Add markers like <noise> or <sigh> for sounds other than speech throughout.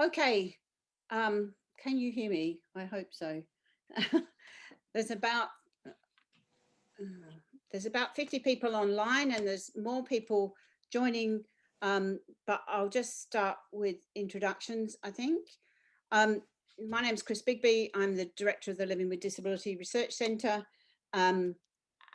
Okay, um, can you hear me? I hope so. <laughs> there's about <sighs> there's about 50 people online and there's more people joining, um, but I'll just start with introductions, I think. Um, my name is Chris Bigby. I'm the director of the Living with Disability Research Centre. Um,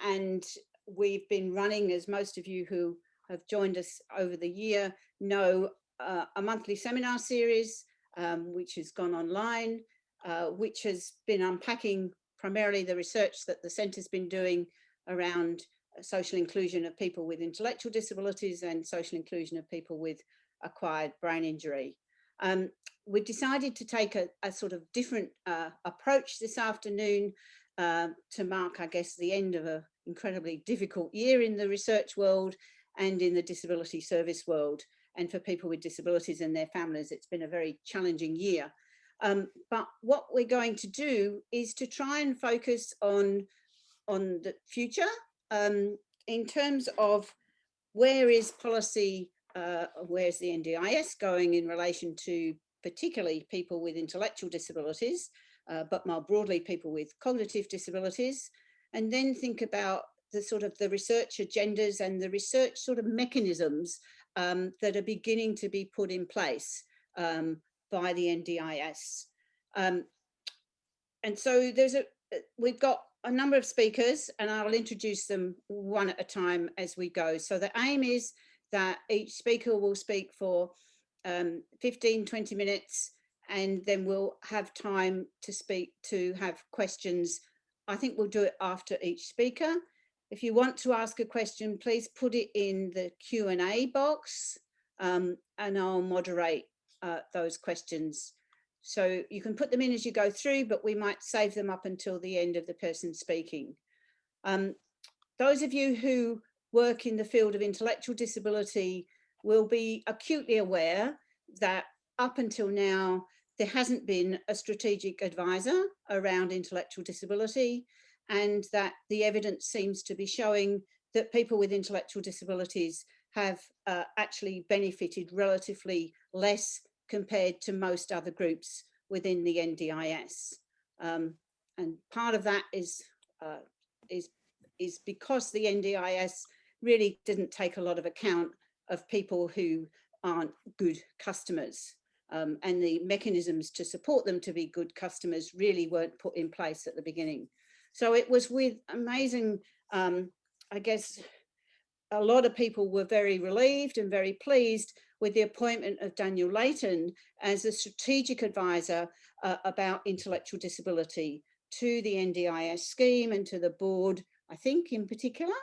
and we've been running, as most of you who have joined us over the year know, uh, a monthly seminar series, um, which has gone online, uh, which has been unpacking primarily the research that the centre's been doing around social inclusion of people with intellectual disabilities and social inclusion of people with acquired brain injury. Um, we decided to take a, a sort of different uh, approach this afternoon uh, to mark, I guess, the end of an incredibly difficult year in the research world and in the disability service world. And for people with disabilities and their families, it's been a very challenging year. Um, but what we're going to do is to try and focus on, on the future um, in terms of where is policy, uh, where's the NDIS going in relation to particularly people with intellectual disabilities, uh, but more broadly people with cognitive disabilities, and then think about the sort of the research agendas and the research sort of mechanisms um, that are beginning to be put in place um, by the NDIS. Um, and so there's a, we've got a number of speakers and I'll introduce them one at a time as we go. So the aim is that each speaker will speak for um, 15, 20 minutes and then we'll have time to speak to have questions. I think we'll do it after each speaker. If you want to ask a question, please put it in the Q&A box um, and I'll moderate uh, those questions so you can put them in as you go through, but we might save them up until the end of the person speaking. Um, those of you who work in the field of intellectual disability will be acutely aware that up until now, there hasn't been a strategic advisor around intellectual disability and that the evidence seems to be showing that people with intellectual disabilities have uh, actually benefited relatively less compared to most other groups within the NDIS. Um, and part of that is, uh, is, is because the NDIS really didn't take a lot of account of people who aren't good customers. Um, and the mechanisms to support them to be good customers really weren't put in place at the beginning. So it was with amazing, um, I guess, a lot of people were very relieved and very pleased with the appointment of Daniel Leighton as a strategic advisor uh, about intellectual disability to the NDIS scheme and to the board, I think in particular,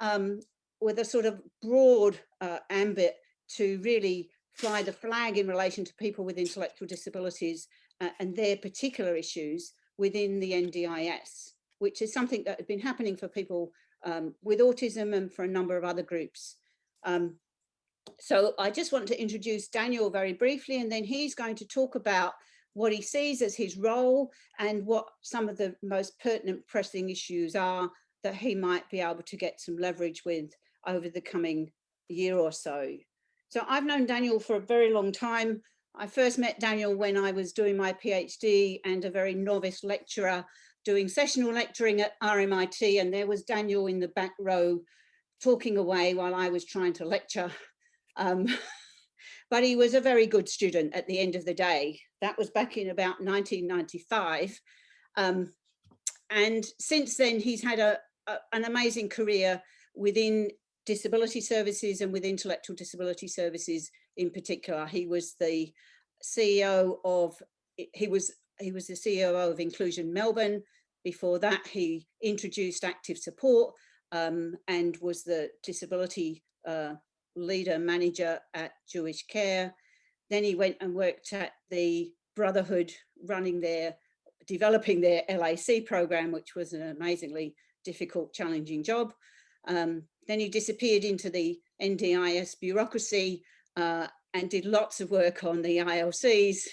um, with a sort of broad uh, ambit to really fly the flag in relation to people with intellectual disabilities uh, and their particular issues within the NDIS, which is something that had been happening for people um, with autism and for a number of other groups. Um, so I just want to introduce Daniel very briefly, and then he's going to talk about what he sees as his role and what some of the most pertinent pressing issues are that he might be able to get some leverage with over the coming year or so. So I've known Daniel for a very long time. I first met Daniel when I was doing my PhD and a very novice lecturer doing sessional lecturing at RMIT and there was Daniel in the back row talking away while I was trying to lecture. <laughs> Um, <laughs> but he was a very good student at the end of the day. That was back in about 1995. Um, and since then, he's had a, a, an amazing career within disability services and with intellectual disability services in particular. He was the CEO of, he was he was the CEO of Inclusion Melbourne. Before that, he introduced active support um, and was the disability uh, leader manager at Jewish Care. Then he went and worked at the Brotherhood running their, developing their LAC program, which was an amazingly difficult, challenging job. Um, then he disappeared into the NDIS bureaucracy uh, and did lots of work on the ILCs.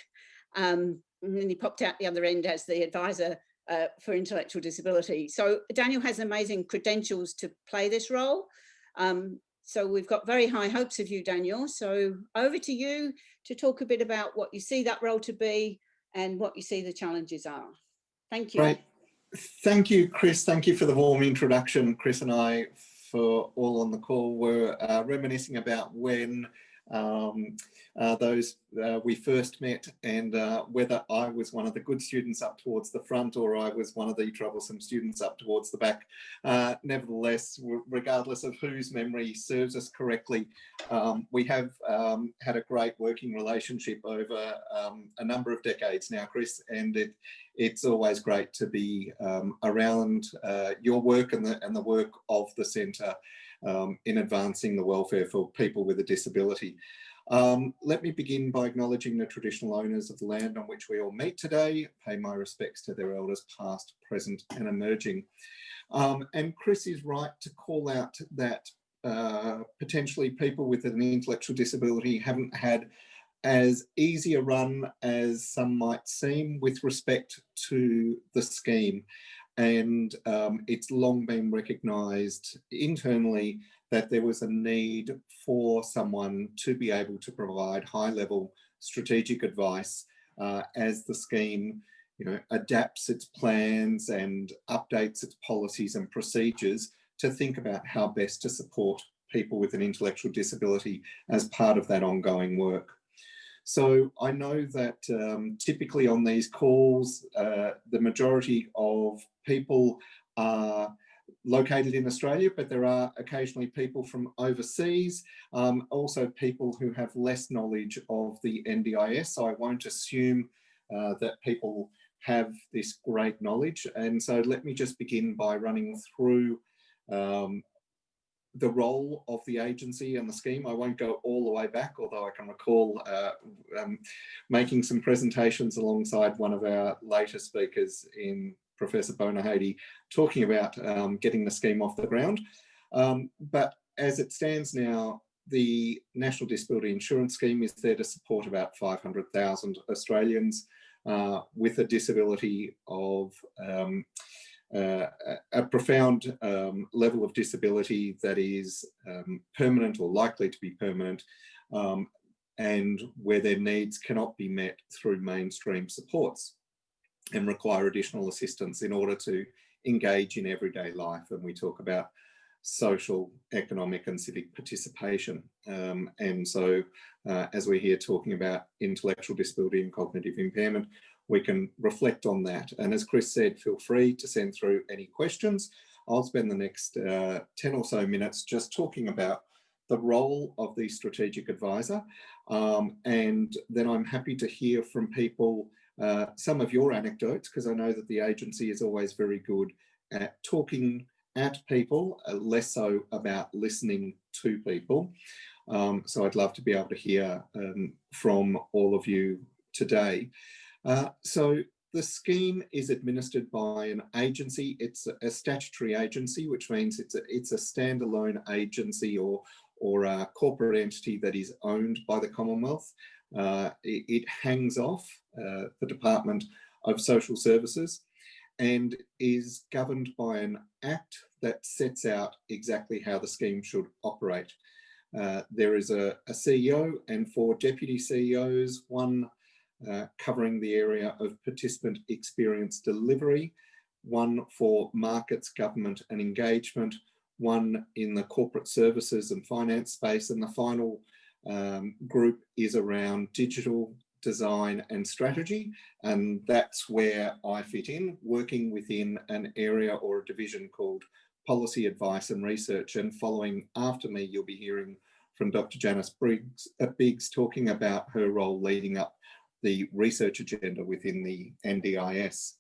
Um, and then he popped out the other end as the advisor uh, for intellectual disability. So Daniel has amazing credentials to play this role. Um, so we've got very high hopes of you, Daniel. So over to you to talk a bit about what you see that role to be and what you see the challenges are. Thank you. Right. Thank you, Chris. Thank you for the warm introduction. Chris and I, for all on the call, were uh, reminiscing about when um, uh, those uh, we first met and uh, whether I was one of the good students up towards the front or I was one of the troublesome students up towards the back. Uh, nevertheless, regardless of whose memory serves us correctly, um, we have um, had a great working relationship over um, a number of decades now, Chris, and it, it's always great to be um, around uh, your work and the, and the work of the centre um, in advancing the welfare for people with a disability. Um, let me begin by acknowledging the traditional owners of the land on which we all meet today, pay my respects to their elders past, present and emerging. Um, and Chris is right to call out that uh, potentially people with an intellectual disability haven't had as easy a run as some might seem with respect to the scheme and um, it's long been recognised internally that there was a need for someone to be able to provide high level strategic advice uh, as the scheme you know, adapts its plans and updates its policies and procedures to think about how best to support people with an intellectual disability as part of that ongoing work. So I know that um, typically on these calls, uh, the majority of people are located in Australia, but there are occasionally people from overseas, um, also people who have less knowledge of the NDIS. So I won't assume uh, that people have this great knowledge. And so let me just begin by running through um, the role of the agency and the scheme. I won't go all the way back, although I can recall uh, um, making some presentations alongside one of our later speakers in Professor Bonyhady talking about um, getting the scheme off the ground. Um, but as it stands now, the National Disability Insurance Scheme is there to support about 500,000 Australians uh, with a disability of um, uh, a profound um, level of disability that is um, permanent or likely to be permanent um, and where their needs cannot be met through mainstream supports and require additional assistance in order to engage in everyday life. And we talk about social, economic and civic participation. Um, and so uh, as we're here talking about intellectual disability and cognitive impairment, we can reflect on that. And as Chris said, feel free to send through any questions. I'll spend the next uh, 10 or so minutes just talking about the role of the strategic advisor. Um, and then I'm happy to hear from people uh, some of your anecdotes, because I know that the agency is always very good at talking at people, uh, less so about listening to people. Um, so I'd love to be able to hear um, from all of you today. Uh, so the scheme is administered by an agency. It's a, a, statutory agency, which means it's a, it's a standalone agency or, or a corporate entity that is owned by the Commonwealth. Uh, it, it, hangs off uh, the Department of Social Services and is governed by an act that sets out exactly how the scheme should operate. Uh, there is a, a, CEO and four deputy CEOs, one uh, covering the area of participant experience delivery, one for markets, government and engagement, one in the corporate services and finance space, and the final um, group is around digital design and strategy. And that's where I fit in, working within an area or a division called policy advice and research. And following after me, you'll be hearing from Dr. Janice Briggs, uh, Biggs talking about her role leading up the research agenda within the NDIS.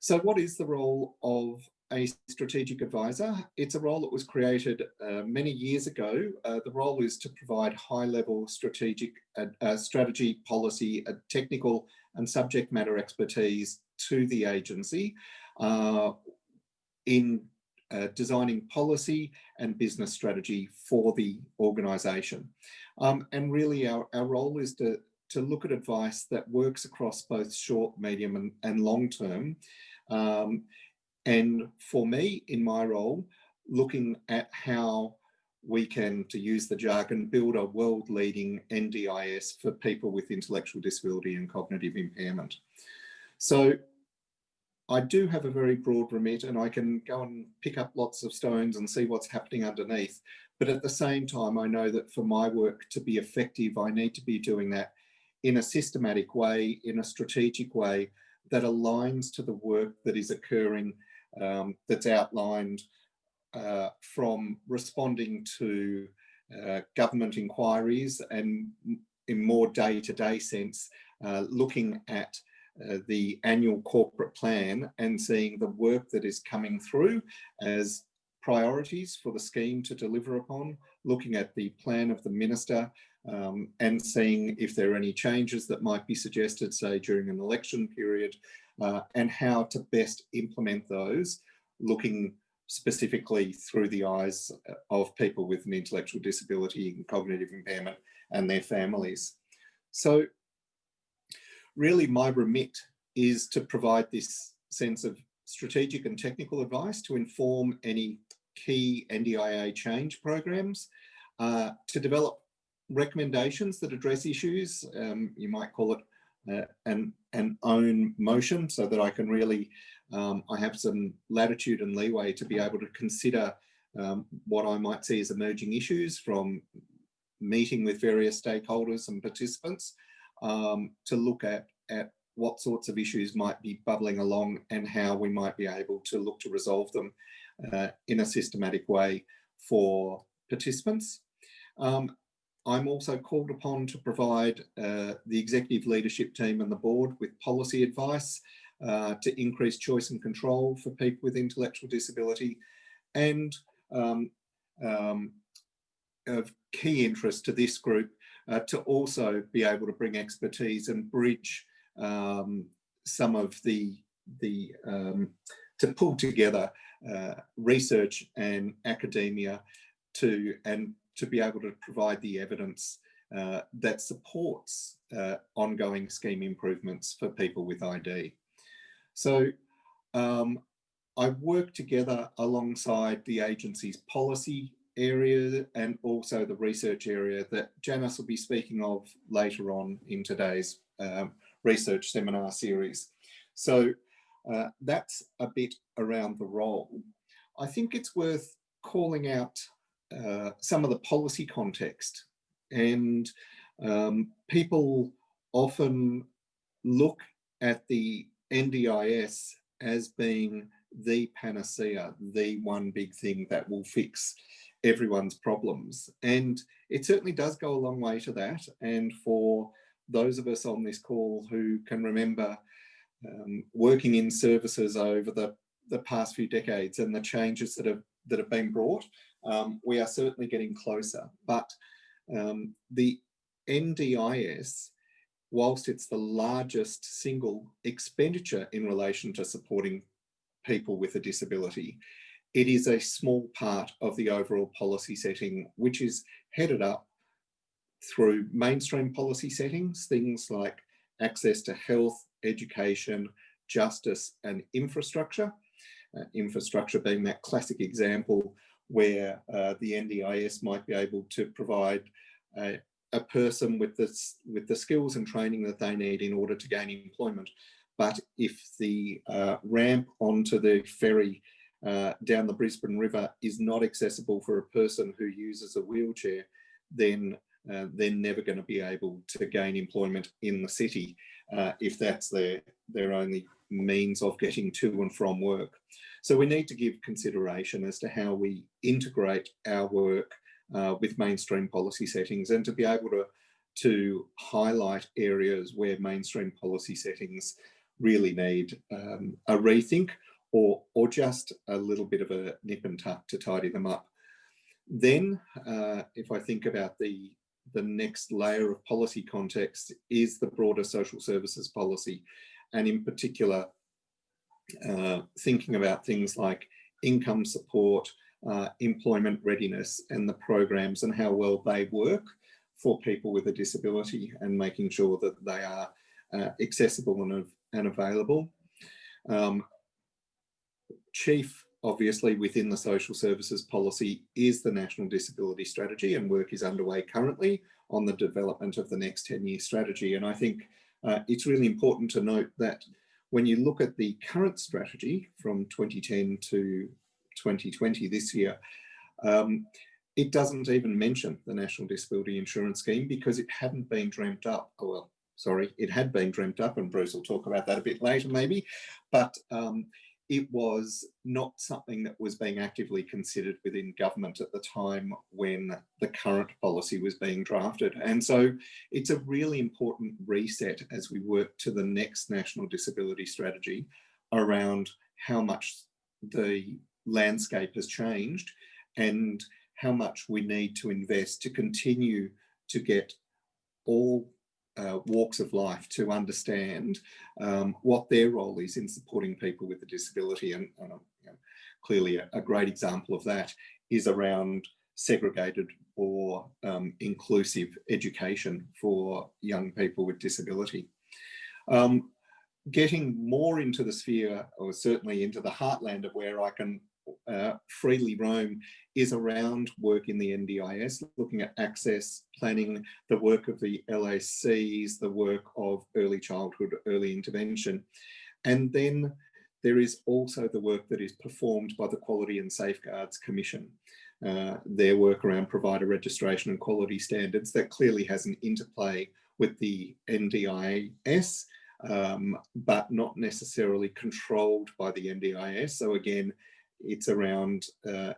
So what is the role of a strategic advisor? It's a role that was created uh, many years ago. Uh, the role is to provide high level strategic uh, uh strategy, policy, uh, technical and subject matter expertise to the agency uh, in designing policy and business strategy for the organisation. Um, and really our, our role is to to look at advice that works across both short, medium and, and long term. Um, and for me, in my role, looking at how we can, to use the jargon, build a world leading NDIS for people with intellectual disability and cognitive impairment. So I do have a very broad remit and I can go and pick up lots of stones and see what's happening underneath. But at the same time, I know that for my work to be effective, I need to be doing that in a systematic way, in a strategic way that aligns to the work that is occurring um, that's outlined uh, from responding to uh, government inquiries and in more day-to-day -day sense, uh, looking at uh, the annual corporate plan and seeing the work that is coming through as priorities for the scheme to deliver upon, looking at the plan of the minister um, and seeing if there are any changes that might be suggested, say during an election period, uh, and how to best implement those, looking specifically through the eyes of people with an intellectual disability and cognitive impairment and their families. So really my remit is to provide this sense of strategic and technical advice to inform any key NDIA change programs, uh, to develop recommendations that address issues. Um, you might call it uh, an, an own motion so that I can really, um, I have some latitude and leeway to be able to consider um, what I might see as emerging issues from meeting with various stakeholders and participants um, to look at, at what sorts of issues might be bubbling along and how we might be able to look to resolve them uh, in a systematic way for participants. Um, I'm also called upon to provide uh, the executive leadership team and the board with policy advice uh, to increase choice and control for people with intellectual disability and um, um, of key interest to this group uh, to also be able to bring expertise and bridge um, some of the, the um, to pull together uh, research and academia to and to be able to provide the evidence uh, that supports uh, ongoing scheme improvements for people with ID. So um, I work together alongside the agency's policy area and also the research area that Janice will be speaking of later on in today's um, research seminar series. So uh, that's a bit around the role. I think it's worth calling out uh, some of the policy context and um, people often look at the NDIS as being the panacea, the one big thing that will fix everyone's problems. And it certainly does go a long way to that. And for those of us on this call who can remember um, working in services over the, the past few decades and the changes that have, that have been brought, um, we are certainly getting closer. But um, the NDIS, whilst it's the largest single expenditure in relation to supporting people with a disability, it is a small part of the overall policy setting, which is headed up through mainstream policy settings, things like access to health, education, justice and infrastructure. Uh, infrastructure being that classic example where uh, the NDIS might be able to provide a, a person with, this, with the skills and training that they need in order to gain employment. But if the uh, ramp onto the ferry uh, down the Brisbane River is not accessible for a person who uses a wheelchair, then uh, they're never going to be able to gain employment in the city uh, if that's their, their only means of getting to and from work. So we need to give consideration as to how we integrate our work uh, with mainstream policy settings and to be able to, to highlight areas where mainstream policy settings really need um, a rethink or, or just a little bit of a nip and tuck to tidy them up. Then, uh, if I think about the, the next layer of policy context is the broader social services policy, and in particular, uh, thinking about things like income support, uh, employment readiness, and the programs and how well they work for people with a disability and making sure that they are uh, accessible and, and available. Um, chief obviously within the social services policy is the National Disability Strategy and work is underway currently on the development of the next 10 year strategy. And I think uh, it's really important to note that when you look at the current strategy from 2010 to 2020 this year, um, it doesn't even mention the National Disability Insurance Scheme because it hadn't been dreamt up. Oh, well, sorry, it had been dreamt up and Bruce will talk about that a bit later maybe, but um, it was not something that was being actively considered within government at the time when the current policy was being drafted. And so it's a really important reset as we work to the next National Disability Strategy around how much the landscape has changed and how much we need to invest to continue to get all uh, walks of life to understand um, what their role is in supporting people with a disability. And, and you know, clearly a, a, great example of that is around segregated or um, inclusive education for young people with disability. Um, getting more into the sphere or certainly into the heartland of where I can uh, freely roam is around work in the NDIS, looking at access, planning, the work of the LACs, the work of early childhood, early intervention. And then there is also the work that is performed by the Quality and Safeguards Commission. Uh, their work around provider registration and quality standards that clearly has an interplay with the NDIS, um, but not necessarily controlled by the NDIS. So again, it's around uh,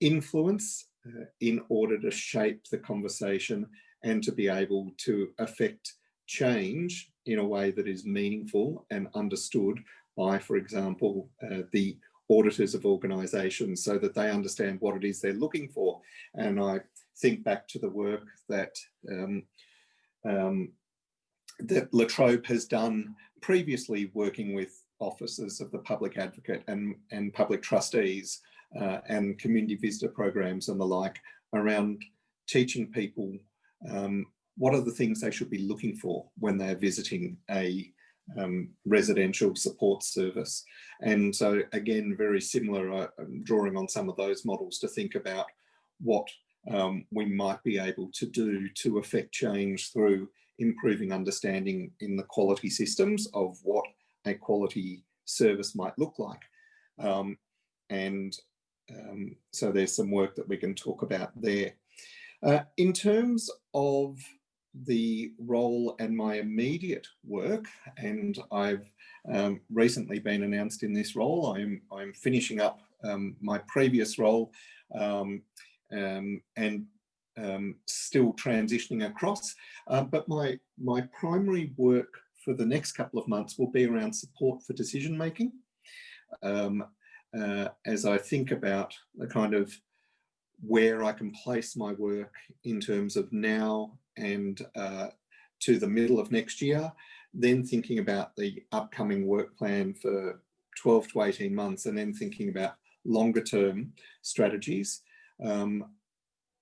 influence uh, in order to shape the conversation and to be able to affect change in a way that is meaningful and understood by, for example, uh, the auditors of organisations so that they understand what it is they're looking for. And I think back to the work that um, um, that La Trobe has done previously working with offices of the public advocate and, and public trustees uh, and community visitor programs and the like around teaching people um, what are the things they should be looking for when they're visiting a um, residential support service. And so again, very similar, uh, drawing on some of those models to think about what um, we might be able to do to affect change through improving understanding in the quality systems of what a quality service might look like. Um, and um, so there's some work that we can talk about there. Uh, in terms of the role and my immediate work, and I've um, recently been announced in this role. I'm, I'm finishing up um, my previous role um, um and still transitioning across. Uh, but my, my primary work for the next couple of months will be around support for decision making. Um, uh, as I think about the kind of where I can place my work in terms of now and uh, to the middle of next year, then thinking about the upcoming work plan for 12 to 18 months and then thinking about longer term strategies. Um,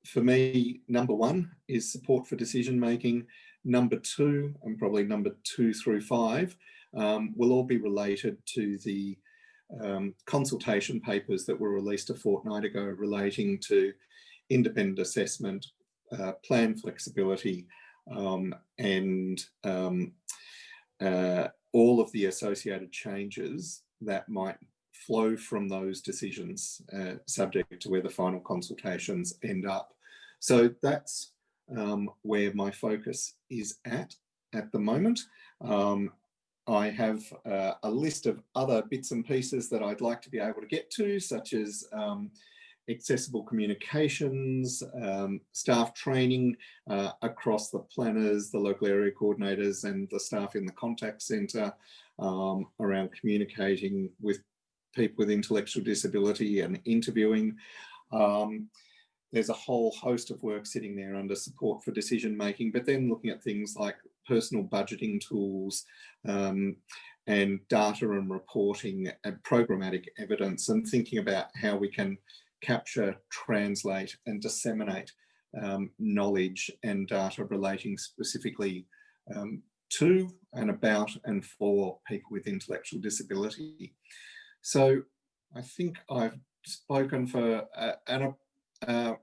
for me, number one is support for decision making. Number two, and probably number two through five, um, will all be related to the um, consultation papers that were released a fortnight ago relating to independent assessment, uh, plan flexibility, um, and um, uh, all of the associated changes that might flow from those decisions uh, subject to where the final consultations end up. So that's um, where my focus is at at the moment. Um, I have uh, a list of other bits and pieces that I'd like to be able to get to, such as um, accessible communications, um, staff training uh, across the planners, the local area coordinators and the staff in the contact centre um, around communicating with people with intellectual disability and interviewing. Um, there's a whole host of work sitting there under support for decision making, but then looking at things like personal budgeting tools um, and data and reporting and programmatic evidence and thinking about how we can capture, translate and disseminate um, knowledge and data relating specifically um, to and about and for people with intellectual disability. So I think I've spoken for uh, Anna uh,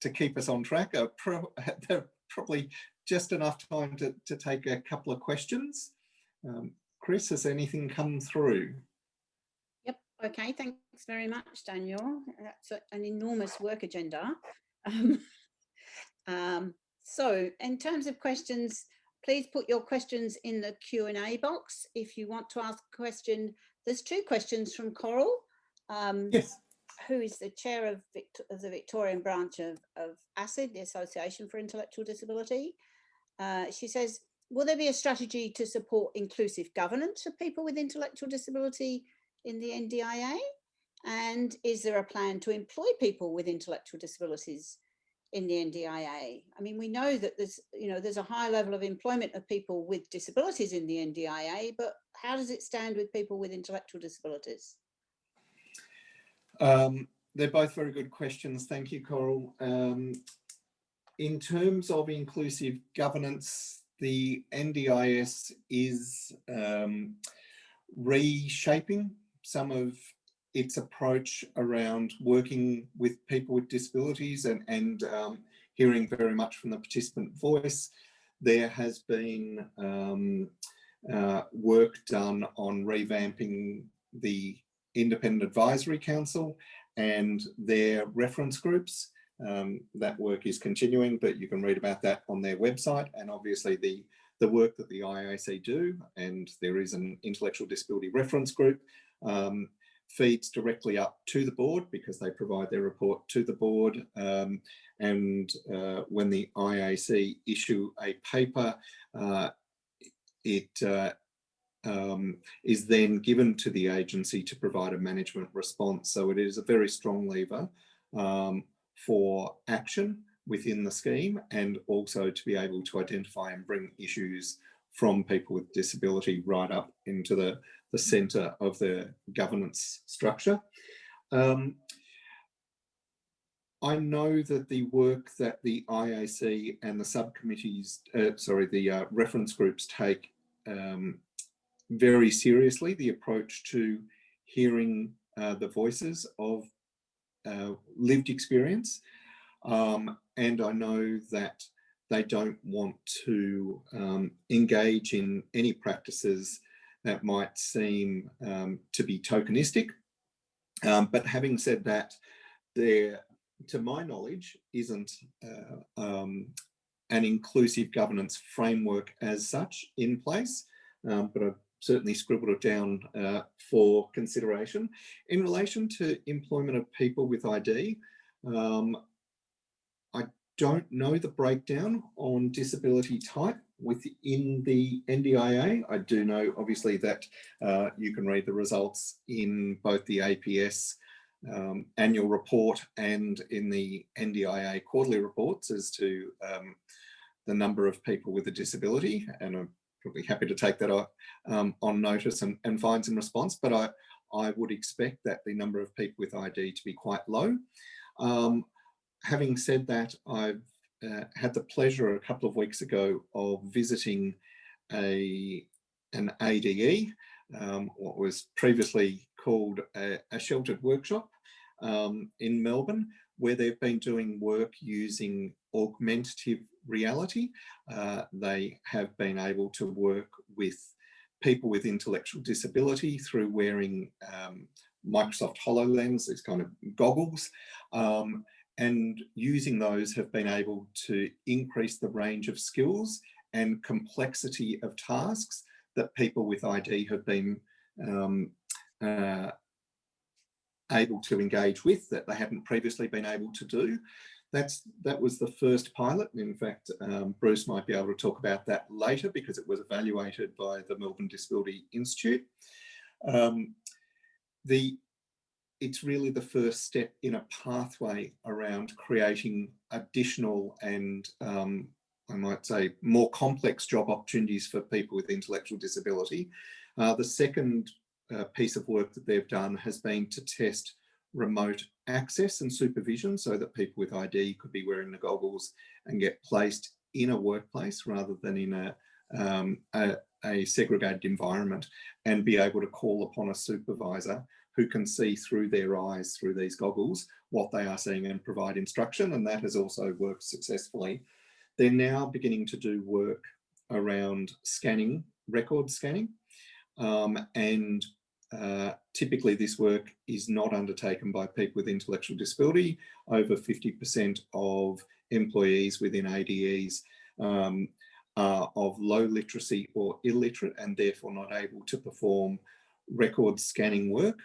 to keep us on track. Uh, pro <laughs> probably just enough time to, to take a couple of questions. Um, Chris, has anything come through? Yep. Okay. Thanks very much, Daniel. That's an enormous work agenda. Um, <laughs> um, so in terms of questions, please put your questions in the Q&A box. If you want to ask a question, there's two questions from Coral. Um, yes. Who is the chair of, of the Victorian branch of, of ASID, the Association for Intellectual Disability. Uh, she says, will there be a strategy to support inclusive governance of people with intellectual disability in the NDIA? And is there a plan to employ people with intellectual disabilities in the NDIA? I mean, we know that there's, you know, there's a high level of employment of people with disabilities in the NDIA, but how does it stand with people with intellectual disabilities? Um, they're both very good questions. Thank you, Coral. Um, in terms of inclusive governance, the NDIS is um, reshaping some of its approach around working with people with disabilities and, and um, hearing very much from the participant voice. There has been um, uh, work done on revamping the Independent Advisory Council and their reference groups. Um, that work is continuing, but you can read about that on their website and obviously the, the work that the IAC do and there is an intellectual disability reference group um, feeds directly up to the board because they provide their report to the board um, and uh, when the IAC issue a paper uh, it uh, um, is then given to the agency to provide a management response. So it is a very strong lever um, for action within the scheme and also to be able to identify and bring issues from people with disability right up into the, the centre of the governance structure. Um, I know that the work that the IAC and the subcommittees, uh, sorry, the uh, reference groups take um, very seriously the approach to hearing uh, the voices of uh, lived experience. Um, and I know that they don't want to um, engage in any practices that might seem um, to be tokenistic. Um, but having said that, there, to my knowledge, isn't uh, um, an inclusive governance framework as such in place. Um, but I've certainly scribbled it down uh, for consideration. In relation to employment of people with ID, um, I don't know the breakdown on disability type within the NDIA. I do know obviously that uh, you can read the results in both the APS um, annual report and in the NDIA quarterly reports as to um, the number of people with a disability and probably happy to take that um, on notice and, and find some response, but I, I would expect that the number of people with ID to be quite low. Um, having said that, I've uh, had the pleasure a couple of weeks ago of visiting a an ADE, um, what was previously called a, a sheltered workshop um, in Melbourne, where they've been doing work using augmentative reality. Uh, they have been able to work with people with intellectual disability through wearing um, Microsoft HoloLens, these kind of goggles, um, and using those have been able to increase the range of skills and complexity of tasks that people with ID have been um, uh, able to engage with that they hadn't previously been able to do. That's, that was the first pilot. And in fact, um, Bruce might be able to talk about that later because it was evaluated by the Melbourne Disability Institute. Um, the, it's really the first step in a pathway around creating additional and um, I might say more complex job opportunities for people with intellectual disability. Uh, the second uh, piece of work that they've done has been to test remote access and supervision so that people with ID could be wearing the goggles and get placed in a workplace rather than in a, um, a, a segregated environment and be able to call upon a supervisor who can see through their eyes, through these goggles, what they are seeing and provide instruction. And that has also worked successfully. They're now beginning to do work around scanning, record scanning. Um, and uh, typically this work is not undertaken by people with intellectual disability. Over 50% of employees within ADEs um, are of low literacy or illiterate and therefore not able to perform record scanning work.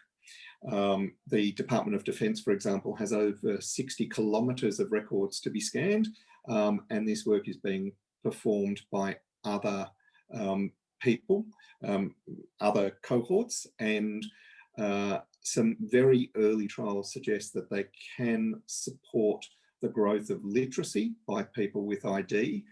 Um, the Department of Defence, for example, has over 60 kilometres of records to be scanned um, and this work is being performed by other um, people, um, other cohorts and uh, some very early trials suggest that they can support the growth of literacy by people with ID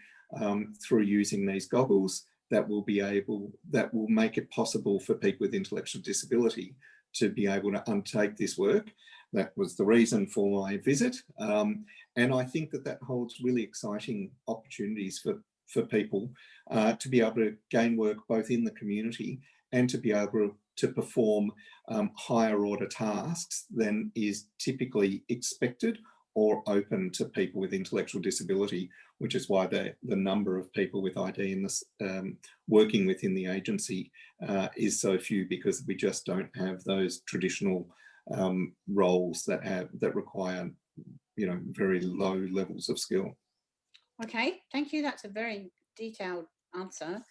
um, through using these goggles that will be able, that will make it possible for people with intellectual disability to be able to undertake this work. That was the reason for my visit. Um, and I think that that holds really exciting opportunities for, for people uh, to be able to gain work both in the community and to be able to perform um, higher order tasks than is typically expected or open to people with intellectual disability, which is why the, the number of people with ID in this um, working within the agency uh, is so few because we just don't have those traditional um, roles that have that require, you know, very low levels of skill. Okay, thank you. That's a very detailed answer.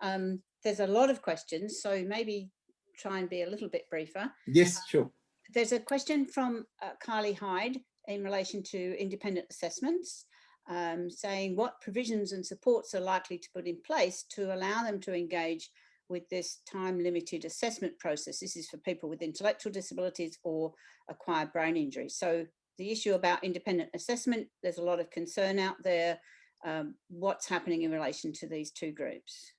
Um, there's a lot of questions, so maybe try and be a little bit briefer. Yes, sure. There's a question from uh, Carly Hyde in relation to independent assessments, um, saying what provisions and supports are likely to put in place to allow them to engage with this time limited assessment process. This is for people with intellectual disabilities or acquired brain injury. So the issue about independent assessment, there's a lot of concern out there. Um, what's happening in relation to these two groups?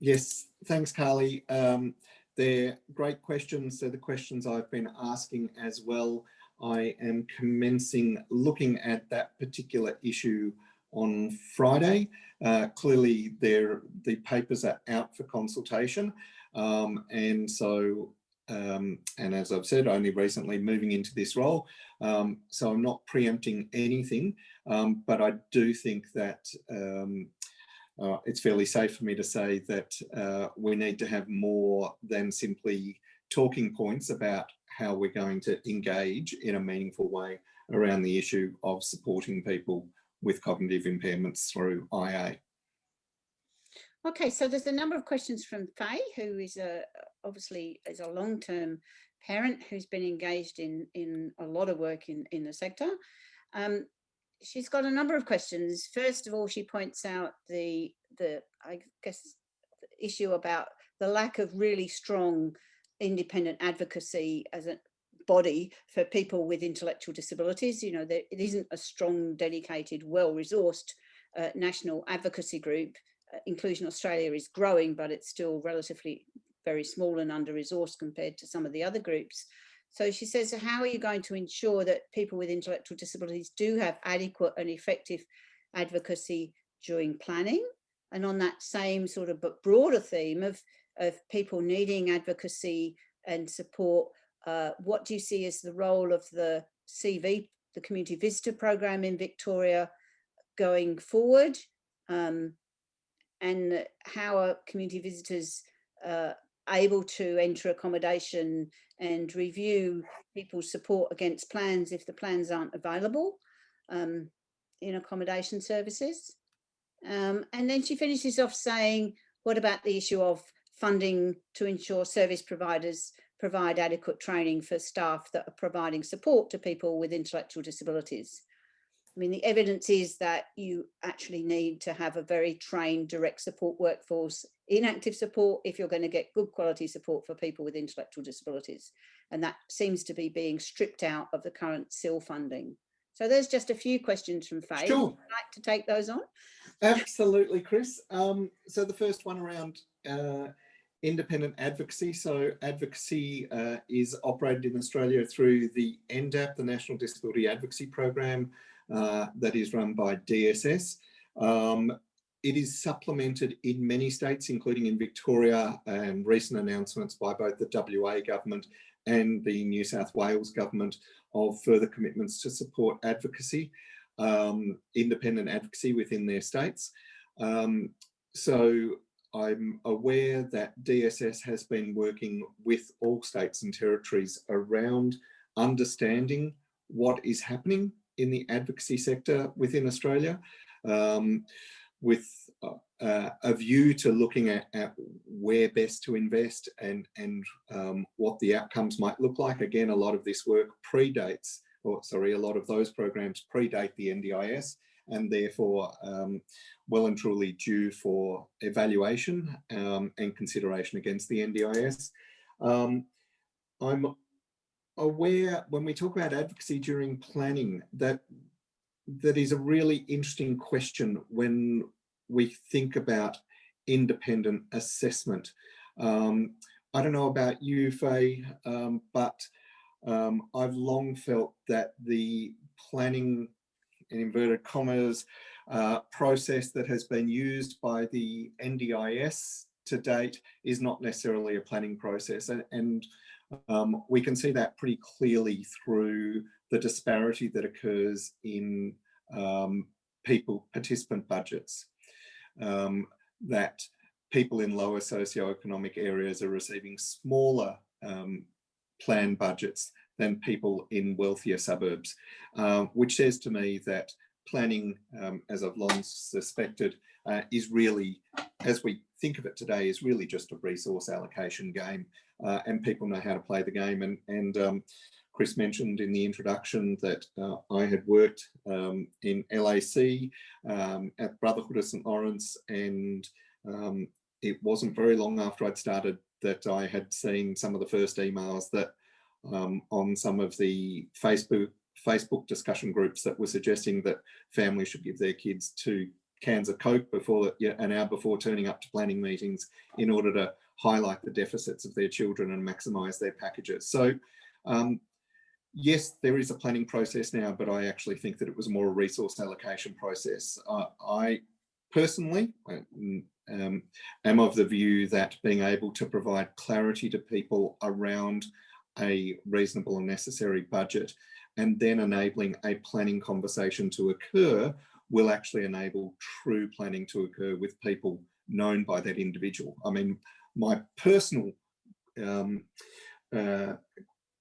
Yes, thanks, Carly. Um, they're great questions. They're the questions I've been asking as well. I am commencing looking at that particular issue on Friday. Uh, clearly, the papers are out for consultation. Um, and so, um, and as I've said, only recently moving into this role. Um, so I'm not preempting anything, um, but I do think that um, uh, it's fairly safe for me to say that uh, we need to have more than simply talking points about how we're going to engage in a meaningful way around the issue of supporting people with cognitive impairments through IA. Okay, so there's a number of questions from Faye, who is a obviously is a long-term parent who's been engaged in in a lot of work in in the sector. Um, she's got a number of questions. First of all, she points out the the I guess the issue about the lack of really strong independent advocacy as a body for people with intellectual disabilities. You know, there, it isn't a strong, dedicated, well-resourced uh, national advocacy group. Uh, Inclusion Australia is growing, but it's still relatively very small and under-resourced compared to some of the other groups. So she says, how are you going to ensure that people with intellectual disabilities do have adequate and effective advocacy during planning? And on that same sort of but broader theme of of people needing advocacy and support, uh, what do you see as the role of the CV, the Community Visitor Program in Victoria going forward? Um, and how are community visitors uh, able to enter accommodation and review people's support against plans if the plans aren't available um, in accommodation services? Um, and then she finishes off saying, what about the issue of funding to ensure service providers provide adequate training for staff that are providing support to people with intellectual disabilities. I mean, the evidence is that you actually need to have a very trained direct support workforce in active support if you're going to get good quality support for people with intellectual disabilities. And that seems to be being stripped out of the current CIL funding. So there's just a few questions from Faye. Sure. Would you like to take those on? Absolutely, Chris. Um, so the first one around uh, independent advocacy. So advocacy uh, is operated in Australia through the NDAP, the National Disability Advocacy Program, uh, that is run by DSS. Um, it is supplemented in many states, including in Victoria and recent announcements by both the WA government and the New South Wales government of further commitments to support advocacy, um, independent advocacy within their states. Um, so I'm aware that DSS has been working with all states and territories around understanding what is happening in the advocacy sector within Australia. Um, with uh, a view to looking at, at, where best to invest and, and um, what the outcomes might look like. Again, a lot of this work predates, or sorry, a lot of those programs predate the NDIS and therefore um, well and truly due for evaluation um, and consideration against the NDIS. Um, I'm aware when we talk about advocacy during planning that that is a really interesting question when we think about independent assessment. Um, I don't know about you, Faye, um, but um, I've long felt that the planning, in inverted commas, uh, process that has been used by the NDIS to date is not necessarily a planning process. And, and um, we can see that pretty clearly through the disparity that occurs in um, people participant budgets. Um, that people in lower socioeconomic areas are receiving smaller um, plan budgets than people in wealthier suburbs, uh, which says to me that planning, um, as I've long suspected, uh, is really, as we think of it today, is really just a resource allocation game uh, and people know how to play the game. And, and um, Chris mentioned in the introduction that uh, I had worked um, in LAC um, at Brotherhood of St. Laurence and um, it wasn't very long after I'd started that I had seen some of the first emails that um, on some of the Facebook Facebook discussion groups that were suggesting that families should give their kids two cans of Coke before an hour before turning up to planning meetings in order to highlight the deficits of their children and maximize their packages. So um, yes, there is a planning process now, but I actually think that it was more a resource allocation process. Uh, I personally um, am of the view that being able to provide clarity to people around a reasonable and necessary budget and then enabling a planning conversation to occur will actually enable true planning to occur with people known by that individual. I mean, my personal um, uh,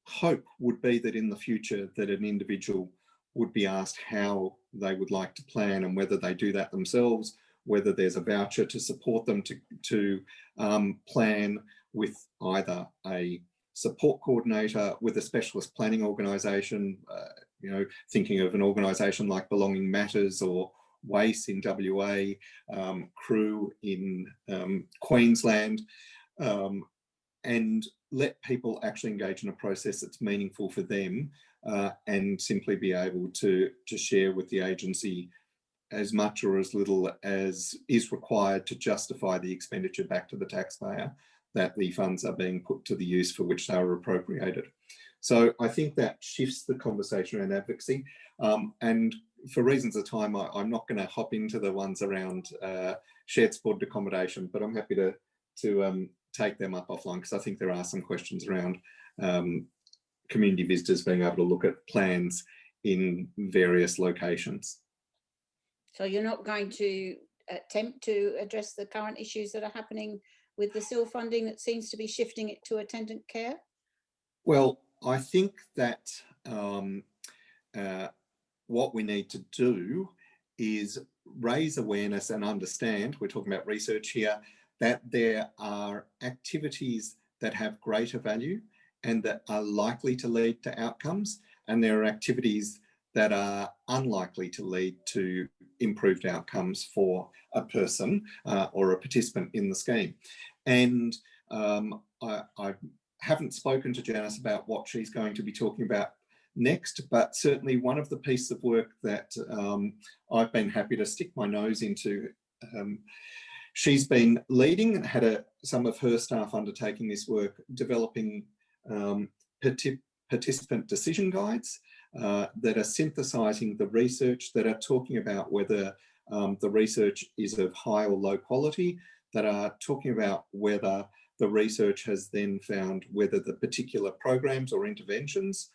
hope would be that in the future that an individual would be asked how they would like to plan and whether they do that themselves, whether there's a voucher to support them to, to um, plan with either a support coordinator with a specialist planning organisation, uh, you know, thinking of an organisation like Belonging Matters or WACE in WA, um, CREW in um, Queensland, um, and let people actually engage in a process that's meaningful for them uh, and simply be able to, to share with the agency as much or as little as is required to justify the expenditure back to the taxpayer that the funds are being put to the use for which they were appropriated. So I think that shifts the conversation around advocacy. Um, and for reasons of time, I, am not going to hop into the ones around uh, shared supported accommodation, but I'm happy to, to um, take them up offline because I think there are some questions around um, community visitors being able to look at plans in various locations. So you're not going to attempt to address the current issues that are happening with the SIL funding that seems to be shifting it to attendant care? Well, I think that um, uh, what we need to do is raise awareness and understand, we're talking about research here, that there are activities that have greater value and that are likely to lead to outcomes. And there are activities that are unlikely to lead to improved outcomes for a person uh, or a participant in the scheme. And um, I, I, haven't spoken to Janice about what she's going to be talking about next, but certainly one of the pieces of work that um, I've been happy to stick my nose into um, She's been leading and had a, some of her staff undertaking this work, developing um, participant decision guides uh, that are synthesizing the research that are talking about whether um, the research is of high or low quality that are talking about whether the research has then found whether the particular programs or interventions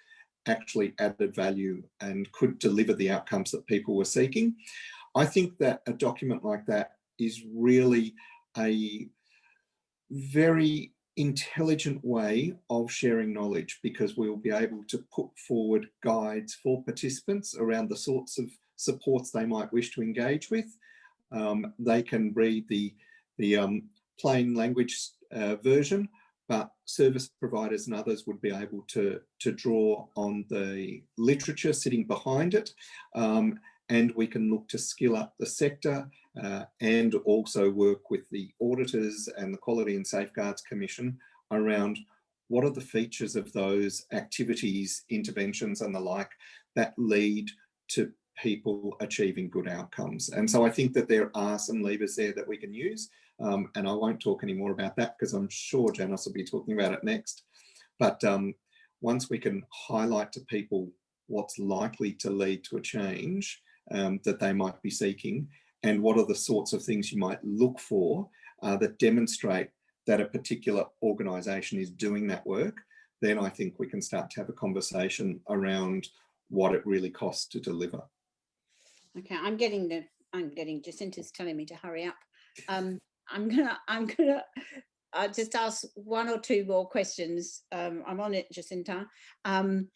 actually added value and could deliver the outcomes that people were seeking. I think that a document like that is really a very intelligent way of sharing knowledge because we will be able to put forward guides for participants around the sorts of supports they might wish to engage with. Um, they can read the, the um, plain language uh, version, but service providers and others would be able to, to draw on the literature sitting behind it. Um, and we can look to skill up the sector uh, and also work with the auditors and the Quality and Safeguards Commission around what are the features of those activities, interventions and the like that lead to people achieving good outcomes. And so I think that there are some levers there that we can use. Um, and I won't talk any more about that because I'm sure Janice will be talking about it next. But um, once we can highlight to people what's likely to lead to a change um, that they might be seeking and what are the sorts of things you might look for uh, that demonstrate that a particular organisation is doing that work, then I think we can start to have a conversation around what it really costs to deliver. Okay, I'm getting the, I'm getting, Jacinta's telling me to hurry up. Um, I'm gonna, <laughs> I'm gonna uh, just ask one or two more questions. Um, I'm on it, Jacinta. Um,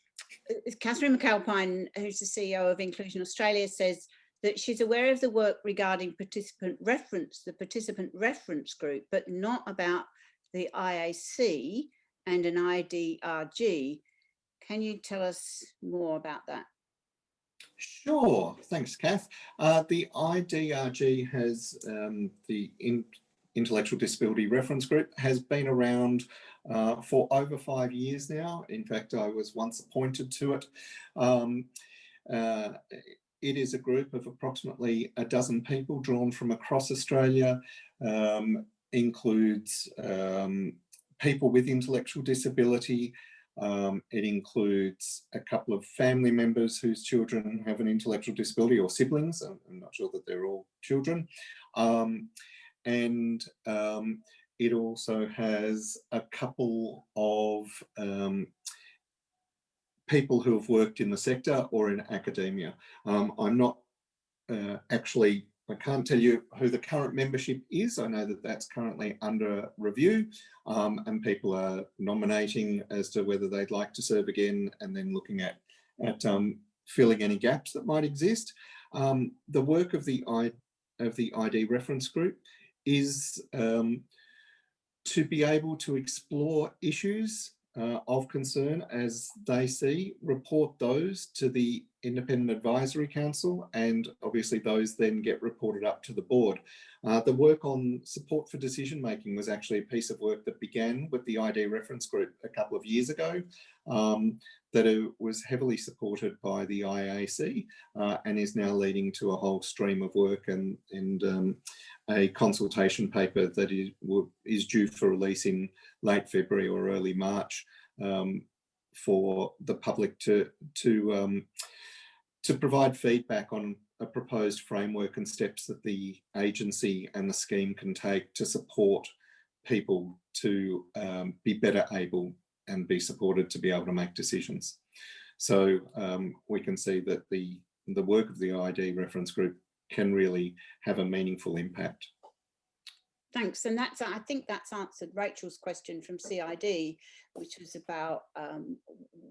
Catherine McAlpine, who's the CEO of Inclusion Australia, says that she's aware of the work regarding participant reference, the participant reference group, but not about the IAC and an IDRG. Can you tell us more about that? Sure, thanks, Kath. Uh, the IDRG has um, the in Intellectual Disability Reference Group has been around uh, for over five years now. In fact, I was once appointed to it. Um, uh, it is a group of approximately a dozen people drawn from across Australia, um, includes um, people with intellectual disability, um, it includes a couple of family members whose children have an intellectual disability or siblings. I'm, I'm not sure that they're all children. Um, and um, it also has a couple of um, people who have worked in the sector or in academia. Um, I'm not uh, actually I can't tell you who the current membership is. I know that that's currently under review um, and people are nominating as to whether they'd like to serve again and then looking at, at um, filling any gaps that might exist. Um, the work of the, I, of the ID reference group is um, to be able to explore issues uh, of concern as they see, report those to the Independent Advisory Council and obviously those then get reported up to the board. Uh, the work on support for decision making was actually a piece of work that began with the ID reference group a couple of years ago um, that it was heavily supported by the IAC uh, and is now leading to a whole stream of work and, and um, a consultation paper that is, is due for release in late February or early March um, for the public to, to, um, to provide feedback on a proposed framework and steps that the agency and the scheme can take to support people to um, be better able and be supported to be able to make decisions. So um, we can see that the, the work of the ID reference group can really have a meaningful impact. Thanks, and that's I think that's answered Rachel's question from CID, which was about um,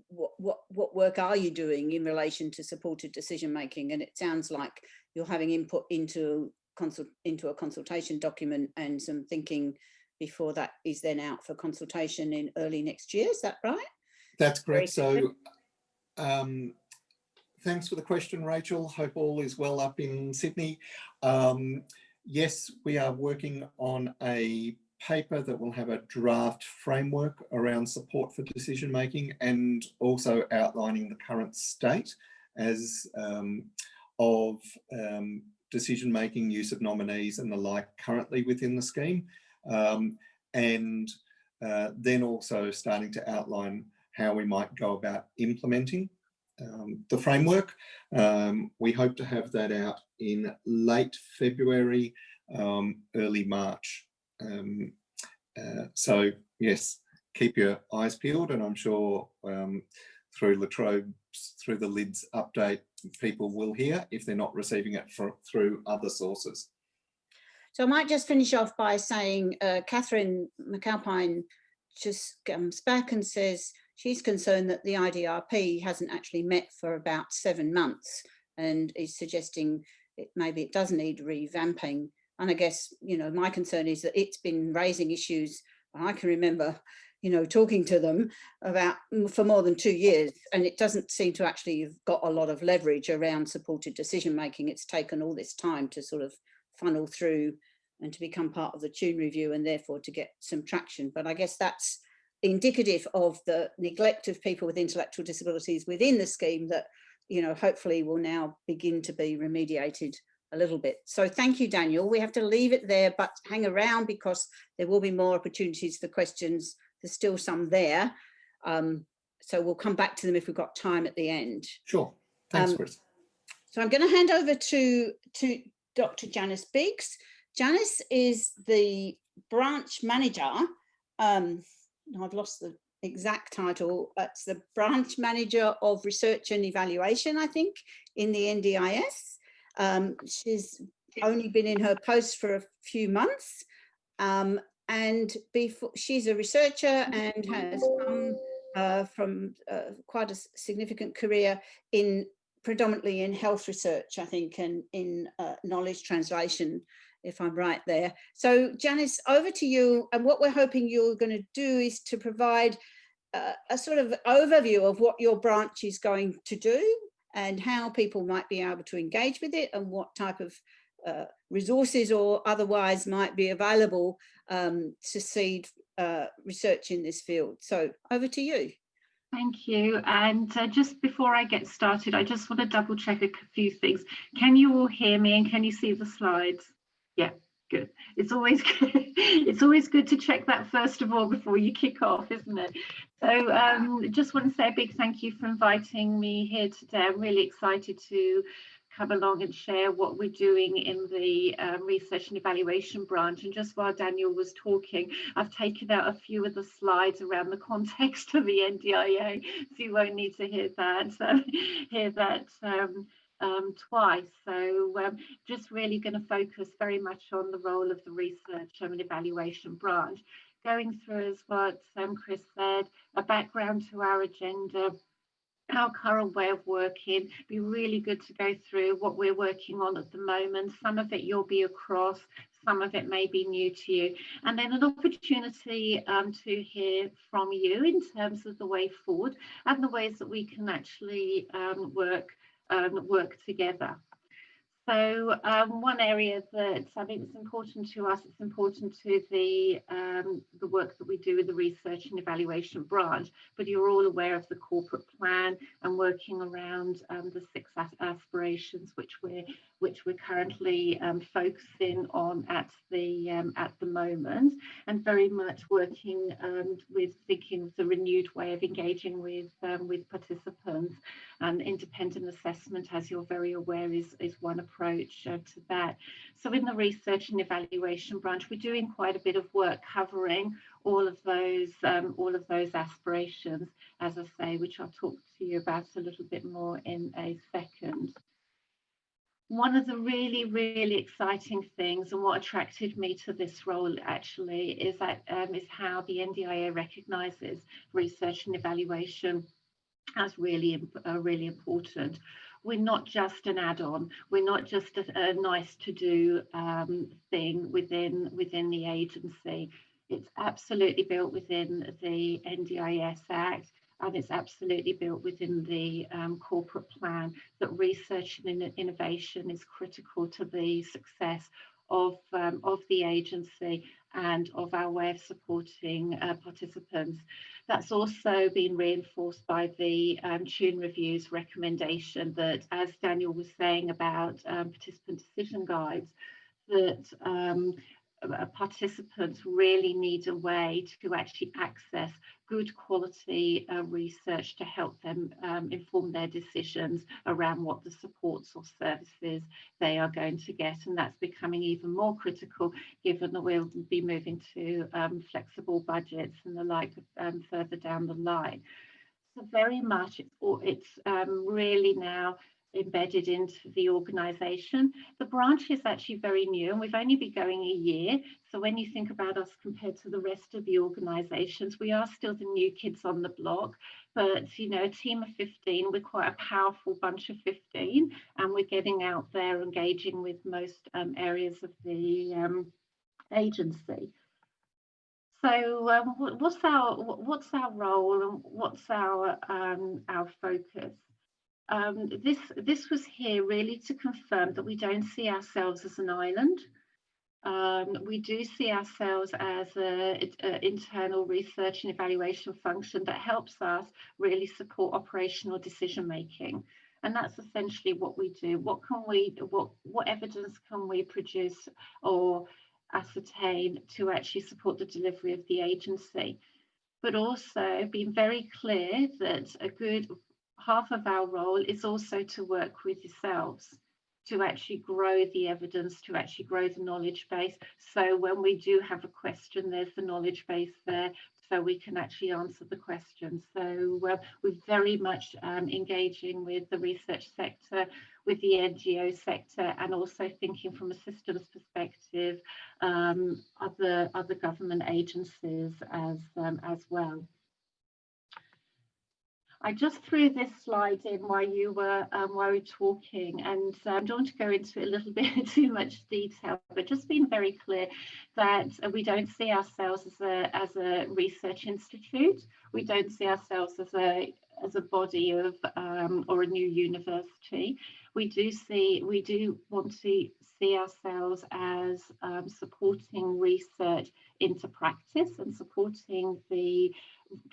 what what what work are you doing in relation to supported decision making, and it sounds like you're having input into consult into a consultation document and some thinking before that is then out for consultation in early next year. Is that right? That's correct. So um, thanks for the question, Rachel. Hope all is well up in Sydney. Um, yes, we are working on a paper that will have a draft framework around support for decision making and also outlining the current state as um, of um, decision making, use of nominees and the like currently within the scheme. Um, and uh, then also starting to outline how we might go about implementing um, the framework. Um, we hope to have that out in late February, um, early March. Um, uh, so yes, keep your eyes peeled and I'm sure um, through La Trobe's, through the LIDS update, people will hear if they're not receiving it for, through other sources. So I might just finish off by saying uh, Catherine McAlpine just comes back and says she's concerned that the IDRP hasn't actually met for about seven months and is suggesting it, maybe it does need revamping. And I guess, you know, my concern is that it's been raising issues. I can remember, you know, talking to them about for more than two years, and it doesn't seem to actually have got a lot of leverage around supported decision making. It's taken all this time to sort of funnel through and to become part of the Tune review and therefore to get some traction. But I guess that's indicative of the neglect of people with intellectual disabilities within the scheme that, you know, hopefully will now begin to be remediated a little bit. So thank you, Daniel. We have to leave it there, but hang around because there will be more opportunities for questions. There's still some there. Um, so we'll come back to them if we've got time at the end. Sure. Thanks, Um, Chris. So I'm going to hand over to, to Dr. Janice Biggs. Janice is the branch manager. Um, I've lost the exact title. It's the branch manager of research and evaluation, I think, in the NDIS. Um, she's only been in her post for a few months. Um, and before she's a researcher and has come uh, from uh, quite a significant career in predominantly in health research, I think, and in uh, knowledge translation, if I'm right there. So Janice, over to you. And what we're hoping you're going to do is to provide uh, a sort of overview of what your branch is going to do and how people might be able to engage with it and what type of uh, resources or otherwise might be available um, to seed uh, research in this field. So over to you. Thank you. And uh, just before I get started, I just want to double check a few things. Can you all hear me and can you see the slides? Yeah, good. It's always good. <laughs> it's always good to check that first of all before you kick off, isn't it? So um, just want to say a big thank you for inviting me here today. I'm really excited to come along and share what we're doing in the um, research and evaluation branch. And just while Daniel was talking, I've taken out a few of the slides around the context of the NDIA, so you won't need to hear that, so, <laughs> hear that um, um, twice. So um, just really going to focus very much on the role of the research and evaluation branch. Going through as what um, Chris said, a background to our agenda, our current way of working. Be really good to go through what we're working on at the moment. Some of it you'll be across some of it may be new to you. And then an opportunity um, to hear from you in terms of the way forward and the ways that we can actually um, work um, work together so um, one area that I think is important to us, it's important to the, um, the work that we do with the research and evaluation branch, but you're all aware of the corporate plan and working around um, the six aspirations which we're, which we're currently um, focusing on at the, um, at the moment and very much working um, with thinking of the renewed way of engaging with, with participants. And independent assessment, as you're very aware, is, is one approach uh, to that. So in the research and evaluation branch, we're doing quite a bit of work covering all of those um, all of those aspirations, as I say, which I'll talk to you about a little bit more in a second. One of the really, really exciting things and what attracted me to this role actually is that um, is how the NDIA recognises research and evaluation as really, uh, really important. We're not just an add-on. We're not just a, a nice to do um, thing within within the agency. It's absolutely built within the NDIS Act and it's absolutely built within the um, corporate plan that research and innovation is critical to the success of, um, of the agency and of our way of supporting uh, participants. That's also been reinforced by the um, Tune Review's recommendation that, as Daniel was saying about um, participant decision guides, that um, participants really need a way to actually access good quality uh, research to help them um, inform their decisions around what the supports or services they are going to get. And that's becoming even more critical given that we'll be moving to um, flexible budgets and the like um, further down the line. So very much it's, it's um, really now embedded into the organisation. The branch is actually very new and we've only been going a year. So when you think about us compared to the rest of the organisations, we are still the new kids on the block. But, you know, a team of 15, we're quite a powerful bunch of 15 and we're getting out there engaging with most um, areas of the um, agency. So um, what's our what's our role and what's our um, our focus? Um, this, this was here really to confirm that we don't see ourselves as an island. Um, we do see ourselves as an internal research and evaluation function that helps us really support operational decision making. And that's essentially what we do. What can we, what, what evidence can we produce or ascertain to actually support the delivery of the agency? But also being very clear that a good half of our role is also to work with yourselves to actually grow the evidence, to actually grow the knowledge base. So when we do have a question, there's the knowledge base there, so we can actually answer the question. So uh, we're very much um, engaging with the research sector, with the NGO sector, and also thinking from a systems perspective, um, other, other government agencies as, um, as well. I just threw this slide in while you were um, while we were talking, and um, I don't want to go into a little <laughs> bit too much detail, but just being very clear that we don't see ourselves as a as a research institute. We don't see ourselves as a as a body of um, or a new university. We do see we do want to see ourselves as um, supporting research into practice and supporting the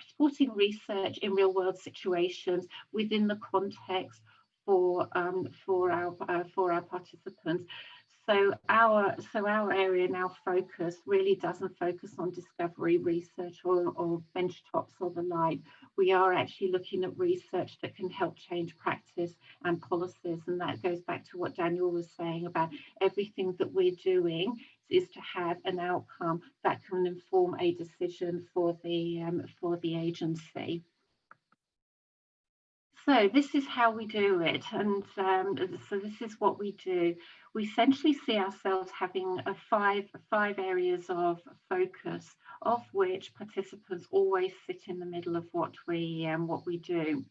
supporting research in real world situations within the context for um, for our uh, for our participants. So our so our area now focus really doesn't focus on discovery research or, or benchtops or the like. We are actually looking at research that can help change practice and policies. And that goes back to what Daniel was saying about everything that we're doing is to have an outcome that can inform a decision for the um, for the agency. So this is how we do it, and um, so this is what we do. We essentially see ourselves having a five five areas of focus, of which participants always sit in the middle of what we um, what we do.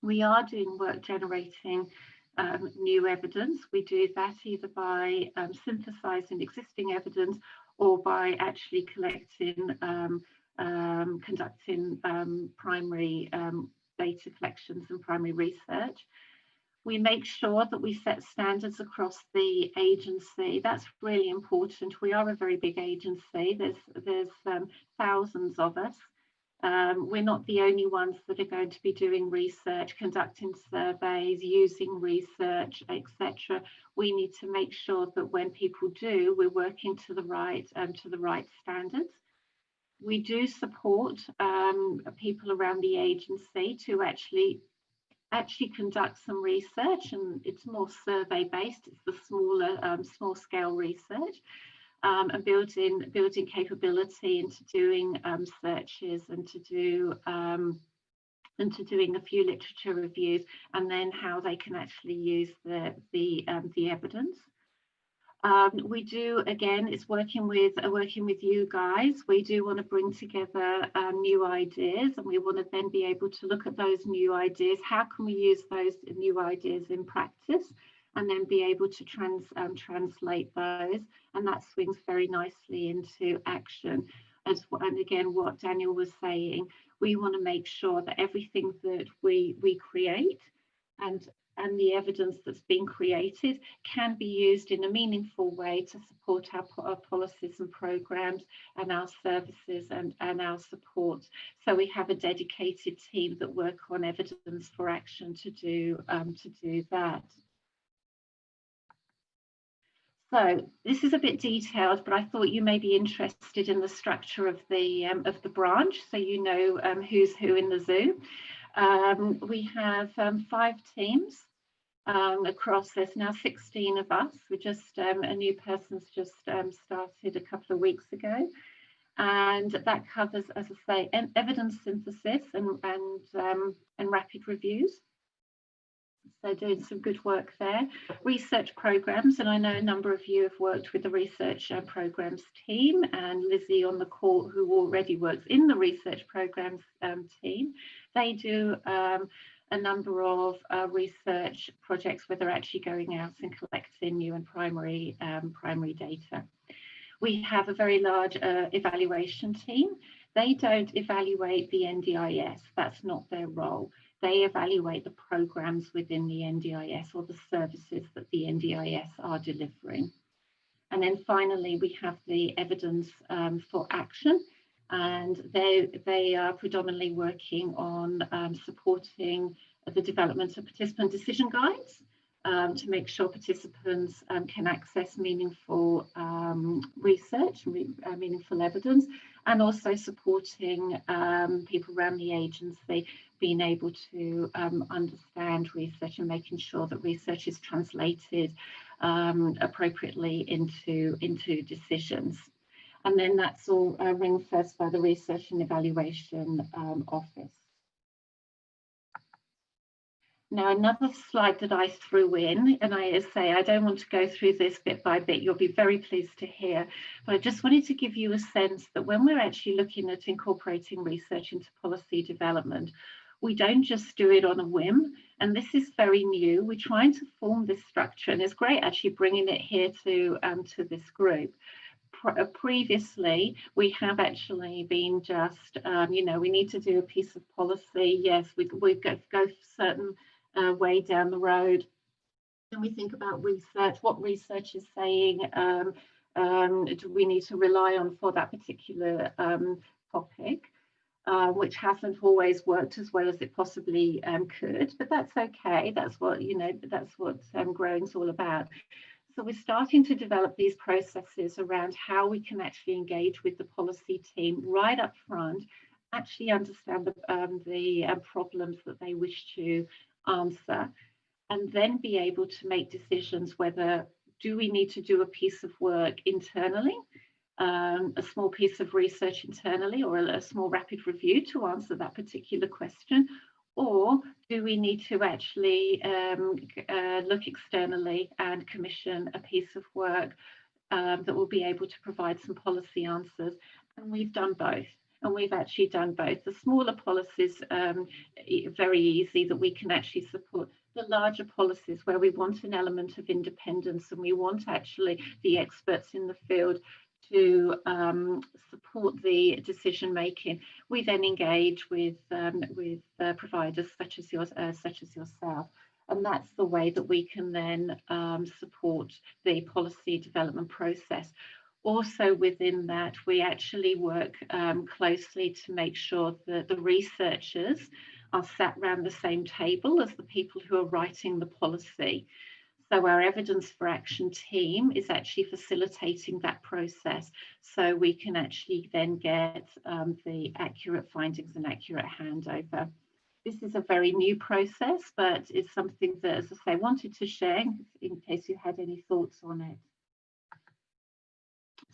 We are doing work generating um, new evidence. We do that either by um, synthesizing existing evidence or by actually collecting, um, um conducting um, primary um, data collections and primary research. We make sure that we set standards across the agency. That's really important. We are a very big agency. There's, there's thousands of us. Um, we're not the only ones that are going to be doing research, conducting surveys, using research, etc. We need to make sure that when people do, we're working to the right um, to the right standards. We do support um, people around the agency to actually actually conduct some research, and it's more survey based. It's the smaller, um, small scale research um, and building building capability into doing um, searches and to do um, and to doing a few literature reviews and then how they can actually use the the um, the evidence. Um, we do again it's working with uh, working with you guys we do want to bring together um, new ideas and we want to then be able to look at those new ideas how can we use those new ideas in practice and then be able to trans, um, translate those. And that swings very nicely into action. As, and again, what Daniel was saying, we want to make sure that everything that we, we create and and the evidence that's been created can be used in a meaningful way to support our, our, policies and programs and our services and, and our support. So we have a dedicated team that work on evidence for action to do um, to do that. So this is a bit detailed, but I thought you may be interested in the structure of the um, of the branch, so you know um, who's who in the zoo. Um, we have um, five teams um, across. There's now 16 of us. We just um, a new person's just started a couple of weeks ago, and that covers, as I say, evidence synthesis and and and rapid reviews. So doing some good work there. Research programs, and I know a number of you have worked with the research programs team and Lizzie on the call who already works in the research programs um, team. They do um, a number of uh, research projects where they're actually going out and collecting new and primary, um, primary data. We have a very large uh, evaluation team. They don't evaluate the NDIS, that's not their role they evaluate the programs within the NDIS or the services that the NDIS are delivering. And then finally, we have the evidence um, for action and they, they are predominantly working on um, supporting the development of participant decision guides um, to make sure participants um, can access meaningful um, research, uh, meaningful evidence, and also supporting um, people around the agency being able to um, understand research and making sure that research is translated appropriately into, into decisions. And then that's all uh, ring by the Research and Evaluation um, Office. Now, another slide that I threw in, and I say I don't want to go through this bit by bit, you'll be very pleased to hear, but I just wanted to give you a sense that when we're actually looking at incorporating research into policy development, we don't just do it on a whim. And this is very new. We're trying to form this structure and it's great actually bringing it here to, um, to this group. Uh, previously, we have actually been just, um, you know, we need to do a piece of policy. Yes, we, we go, go certain uh, way down the road. And we think about research, what research is saying, um, um, do we need to rely on for that particular um, topic? uh, which hasn't always worked as well as it possibly um, could, but that's okay. That's what, you know, that's what um, growing's all about. So we're starting to develop these processes around how we can actually engage with the policy team right up front, actually understand the, um, the uh, problems that they wish to answer, and then be able to make decisions whether do we need to do a piece of work internally um, a small piece of research internally or a, a, small rapid review to answer that particular question? Or do we need to actually um, uh, look externally and commission a piece of work um, that will be able to provide some policy answers? And we've done both. And we've actually done both. The smaller policies, um, very easy that we can actually support the larger policies where we want an element of independence and we want actually the experts in the field to um, support the decision making, we then engage with um, with uh, providers such as yours, uh, such as yourself, and that's the way that we can then um, support the policy development process. Also within that, we actually work um, closely to make sure that the researchers are sat around the same table as the people who are writing the policy. So our evidence for action team is actually facilitating that process so we can actually then get um, the accurate findings and accurate handover. This is a very new process, but it's something that, as I say, I wanted to share in case you had any thoughts on it.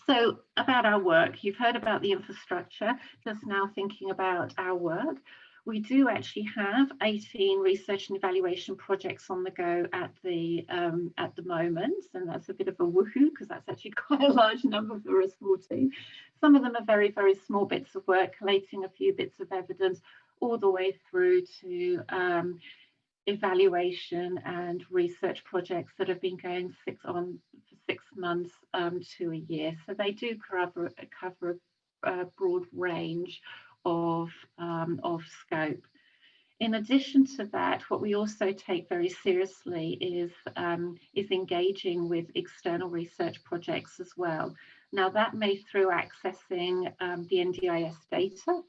So about our work, you've heard about the infrastructure, just now thinking about our work. We do actually have 18 research and evaluation projects on the go at the um, at the moment, and that's a bit of a woohoo because that's actually <laughs> quite a large number for a small team. Some of them are very, very small bits of work, collating a few bits of evidence, all the way through to um, evaluation and research projects that have been going six on for six months um, to a year. So they do cover, cover a, a broad range of, um, of scope. In addition to that, what we also take very seriously is, um, is engaging with external research projects as well. Now that may through accessing um, the NDIS data,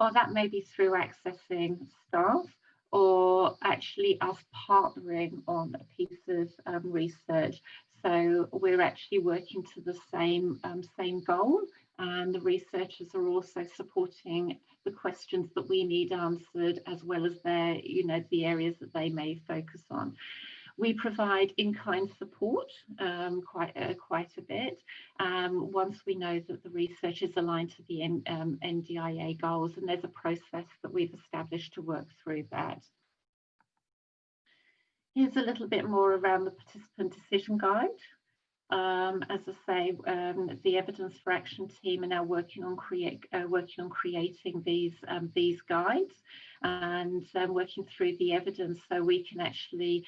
or that may be through accessing staff, or actually us partnering on a piece of um, research. So we're actually working to the same, um, same goal and the researchers are also supporting the questions that we need answered as well as their, you know, the areas that they may focus on. We provide in-kind support um, quite, uh, quite a bit um, once we know that the research is aligned to the um, NDIA goals and there's a process that we've established to work through that. Here's a little bit more around the participant decision guide. Um, as I say, um, the Evidence for Action team are now working on create uh, working on creating these um, these guides and um, working through the evidence so we can actually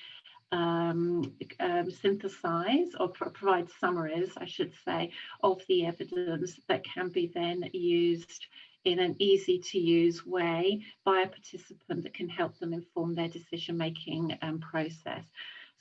um, um, synthesize or pro provide summaries, I should say, of the evidence that can be then used in an easy to use way by a participant that can help them inform their decision making process.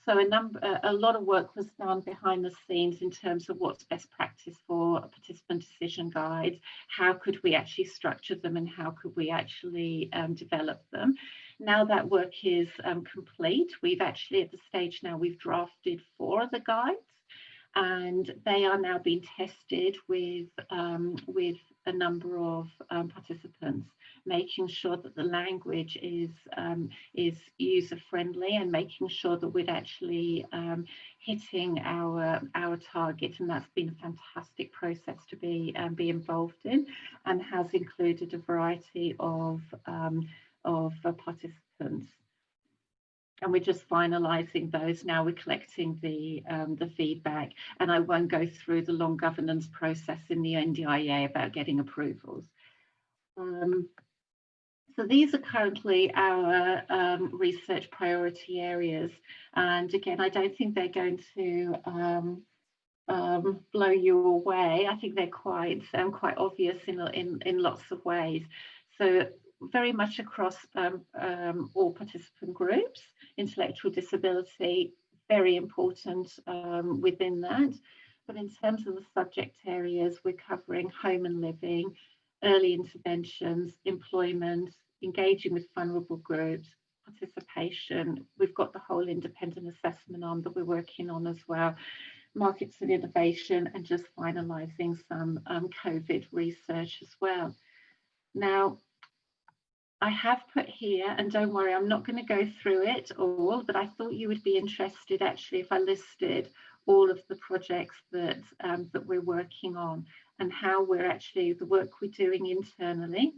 So a number, a lot of work was done behind the scenes in terms of what's best practice for participant decision guide, how could we actually structure them and how could we actually um, develop them. Now that work is um, complete, we've actually at the stage now we've drafted four of the guides and they are now being tested with, um, with a number of um, participants, making sure that the language is um, is user friendly and making sure that we're actually um, hitting our our target. And that's been a fantastic process to be um, be involved in, and has included a variety of um, of uh, participants and we're just finalising those now. We're collecting the um, the feedback, and I won't go through the long governance process in the NDIA about getting approvals. Um, so these are currently our um, research priority areas, and again, I don't think they're going to um, um, blow you away. I think they're quite um, quite obvious in, in in lots of ways. So very much across um, um, all participant groups. Intellectual disability, very important um, within that. But in terms of the subject areas, we're covering home and living, early interventions, employment, engaging with vulnerable groups, participation. We've got the whole independent assessment arm that we're working on as well markets and innovation and just finalising some um, COVID research as well. Now, I have put here, and don't worry, I'm not going to go through it all, but I thought you would be interested actually if I listed all of the projects that, um, that we're working on and how we're actually, the work we're doing internally,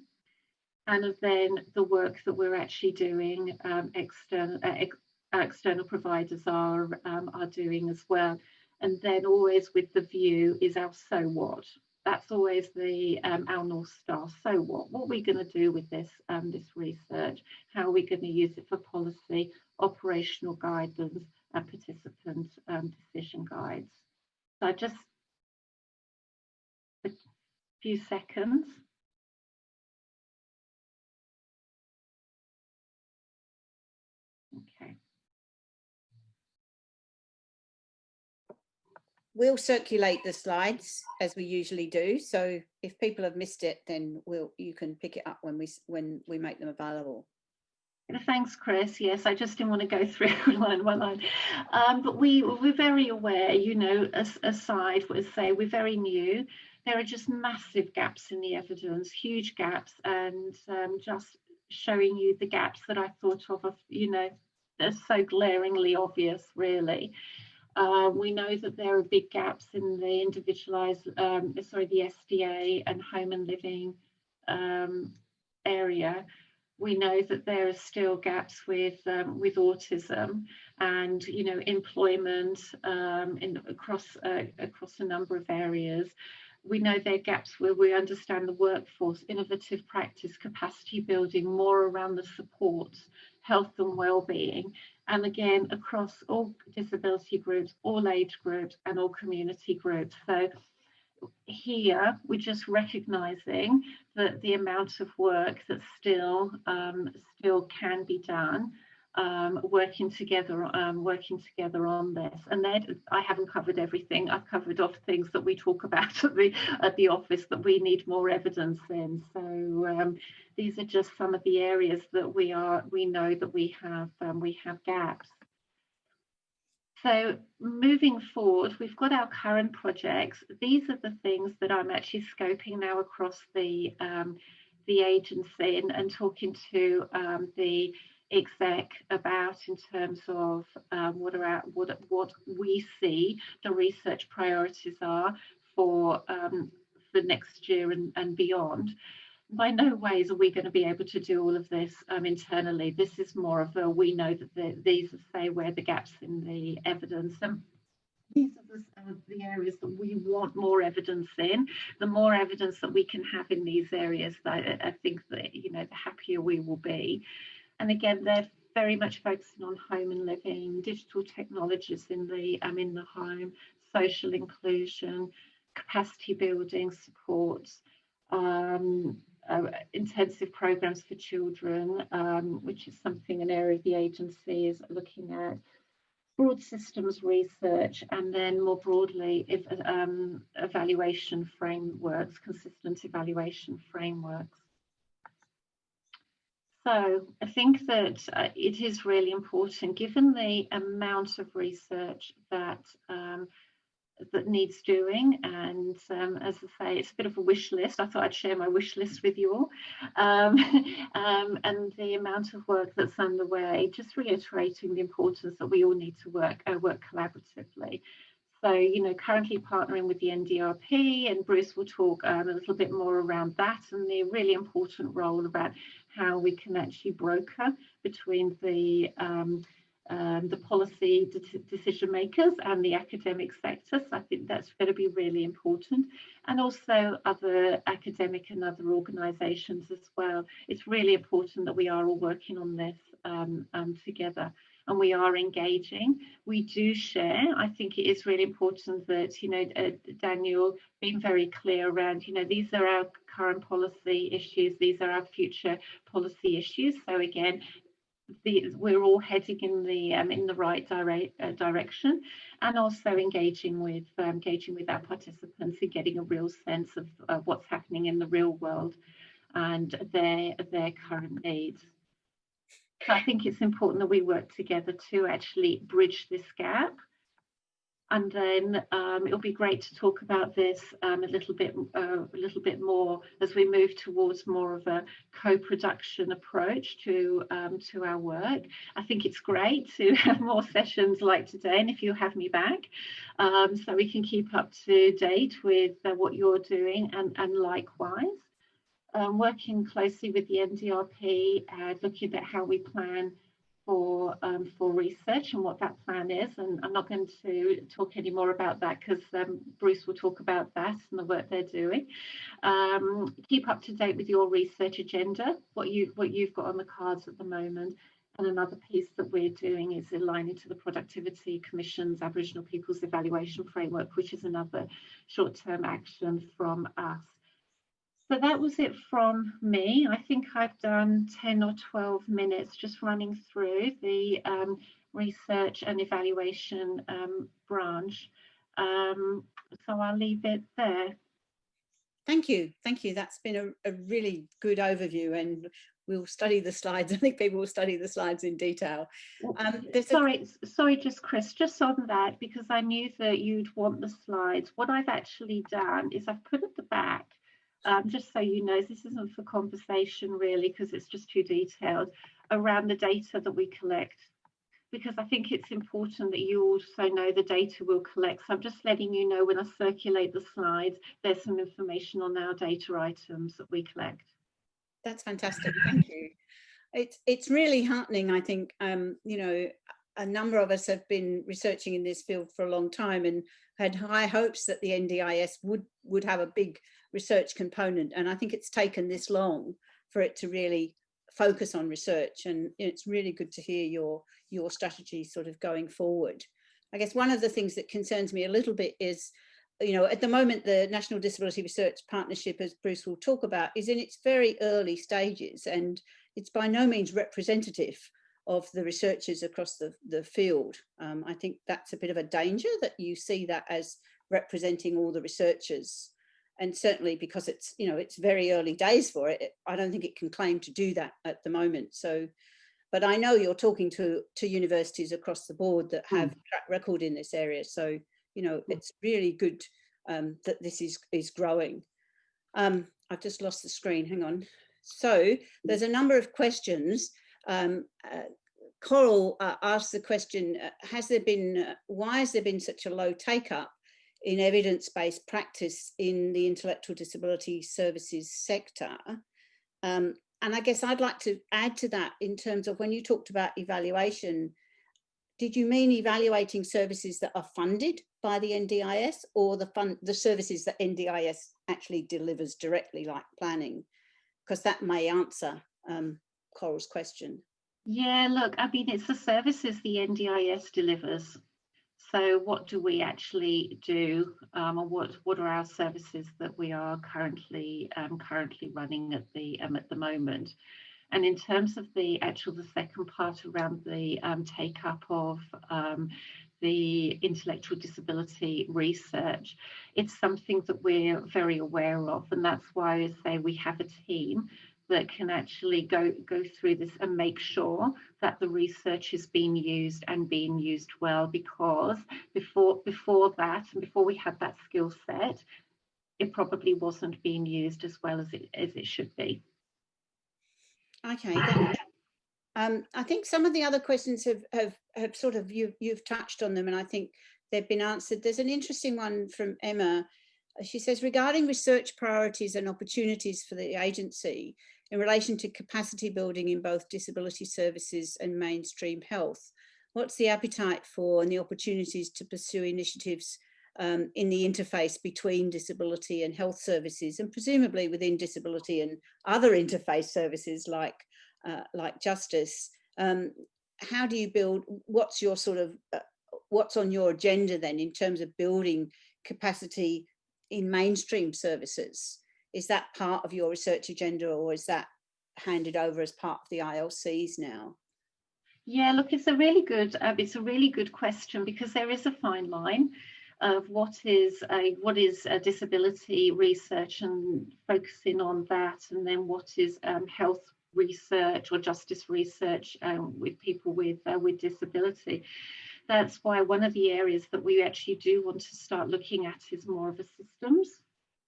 and then the work that we're actually doing um, external, uh, ex external providers are, um, are doing as well. And then always with the view is our so what that's always the um, our north star. So what? What are we going to do with this um, this research? How are we going to use it for policy, operational guidance, and participant um, decision guides? So just a few seconds. We'll circulate the slides as we usually do. So if people have missed it, then we'll you can pick it up when we when we make them available. Thanks, Chris. Yes, I just didn't want to go <laughs> through line by line, um, but we we're very aware. You know, as, aside, let's say we're very new. There are just massive gaps in the evidence, huge gaps, and um, just showing you the gaps that I thought of. Of you know, they're so glaringly obvious, really. Uh, we know that there are big gaps in the individualized, um, sorry, the SDA and home and living um, area. We know that there are still gaps with um, with autism and you know employment um, in across uh, across a number of areas. We know there are gaps where we understand the workforce, innovative practice, capacity building, more around the support, health and well-being, and again across all disability groups, all age groups and all community groups. So here we're just recognizing that the amount of work that still um, still can be done um, working together um, working together on this. And then I haven't covered everything. I've covered off things that we talk about <laughs> at the at the office that we need more evidence in. So um, these are just some of the areas that we are we know that we have um, we have gaps. So moving forward, we've got our current projects. These are the things that I'm actually scoping now across the um, the agency and, and talking to um, the exec about in terms of um, what are our, what what we see the research priorities are for um, for next year and, and beyond. By no ways are we going to be able to do all of this um, internally. This is more of a we know that the, these are say where the gaps in the evidence and these are the, uh, the, areas that we want more evidence in. The more evidence that we can have in these areas, I, I think that you know the happier we will be. And again, they're very much focusing on home and living, digital technologies in the um, in the home, social inclusion, capacity building supports, um, uh, intensive programs for children, um, which is something an area of the agency is looking at, broad systems research, and then more broadly, if, um, evaluation frameworks, consistent evaluation frameworks. So I think that uh, it is really important, given the amount of research that um, that needs doing. And um, as I say, it's a bit of a wish list. I thought I'd share my wish list with you all. Um, <laughs> um, and the amount of work that's underway, just reiterating the importance that we all need to work, uh, work collaboratively. So, you know, currently partnering with the NDRP and Bruce will talk um, a little bit more around that and the really important role about how we can actually broker between the um, um, the policy de decision makers and the academic sector. So I think that's going to be really important. And also other academic and other organisations as well. It's really important that we are all working on this um, um, together and we are engaging. We do share. I think it is really important that, you know, uh, Daniel being very clear around, you know, these are our current policy issues, these are our future policy issues. So again, the, we're all heading in the um, in the right direct, uh, direction, and also engaging with um, engaging with our participants and getting a real sense of, of what's happening in the real world and their their current needs. So I think it's important that we work together to actually bridge this gap and then um, it'll be great to talk about this um, a little bit uh, a little bit more as we move towards more of a co-production approach to um, to our work. I think it's great to <laughs> have more sessions like today, and if you have me back, um, so we can keep up to date with uh, what you're doing, and and likewise. Um, working closely with the NDRP, uh, looking at how we plan for um, for research and what that plan is. And I'm not going to talk any more about that because um, Bruce will talk about that and the work they're doing. Um, keep up to date with your research agenda, what you what you've got on the cards at the moment. And another piece that we're doing is aligning to the Productivity Commission's Aboriginal Peoples Evaluation Framework, which is another short-term action from us. So that was it from me. I think I've done 10 or 12 minutes just running through the um, research and evaluation um, branch. Um, so I'll leave it there. Thank you. Thank you. That's been a, a, really good overview and we'll study the slides. <laughs> I think people will study the slides in detail. Um, sorry, a... sorry, just Chris, just on that, because I knew that you'd want the slides. What I've actually done is I've put at the back um, just so you know, this isn't for conversation really, because it's just too detailed, around the data that we collect. Because I think it's important that you also know the data we'll collect. So I'm just letting you know when I circulate the slides, there's some information on our data items that we collect. That's fantastic, thank you. It's, it's really heartening, I think, um, you know, a number of us have been researching in this field for a long time and had high hopes that the NDIS would would have a big research component. And I think it's taken this long for it to really focus on research. And it's really good to hear your, your strategy sort of going forward. I guess one of the things that concerns me a little bit is, you know, at the moment, the National Disability Research Partnership, as Bruce will talk about, is in its very early stages and it's by no means representative of the researchers across the, the field. Um, I think that's a bit of a danger that you see that as representing all the researchers and certainly because it's you know it's very early days for it i don't think it can claim to do that at the moment so but I know you're talking to, to universities across the board that have Mm. track record in this area. So, you know, Mm. it's really good um, that this is, is growing. Um, I've just lost the screen, hang on. So there's a number of questions. Um, uh, Coral uh, asked the question, uh, has there been, uh, why has there been such a low take up in evidence-based practice in the intellectual disability services sector? Um, and I guess I'd like to add to that in terms of when you talked about evaluation, did you mean evaluating services that are funded by the NDIS or the fund, the services that NDIS actually delivers directly like planning? Because that may answer um, Coral's question. Yeah, look, I mean, it's the services the NDIS delivers. So what do we actually do, um, or what what are our services that we are currently um, currently running at the um, at the moment? And in terms of the actual the second part around the um, take up of um, the intellectual disability research, it's something that we're very aware of, and that's why I say we have a team that can actually go go through this and make sure that the research is being used and being used well because before before that and before we had that skill set it probably wasn't being used as well as it as it should be Okay. Um, I think some of the other questions have, have, have sort of, you, you've touched on them and I think they've been answered. There's an interesting one from Emma. She says, regarding research priorities and opportunities for the agency in relation to capacity building in both disability services and mainstream health, what's the appetite for and the opportunities to pursue initiatives um, in the interface between disability and health services and presumably within disability and other interface services like uh, like justice. Um, how do you build, what's your sort of, uh, what's on your agenda then in terms of building capacity in mainstream services? Is that part of your research agenda or is that handed over as part of the ILCs now? yeah look it's a really good uh, it's a really good question because there is a fine line of what is a what is a disability research and focusing on that and then what is um, health research or justice research um, with people with uh, with disability that's why one of the areas that we actually do want to start looking at is more of a systems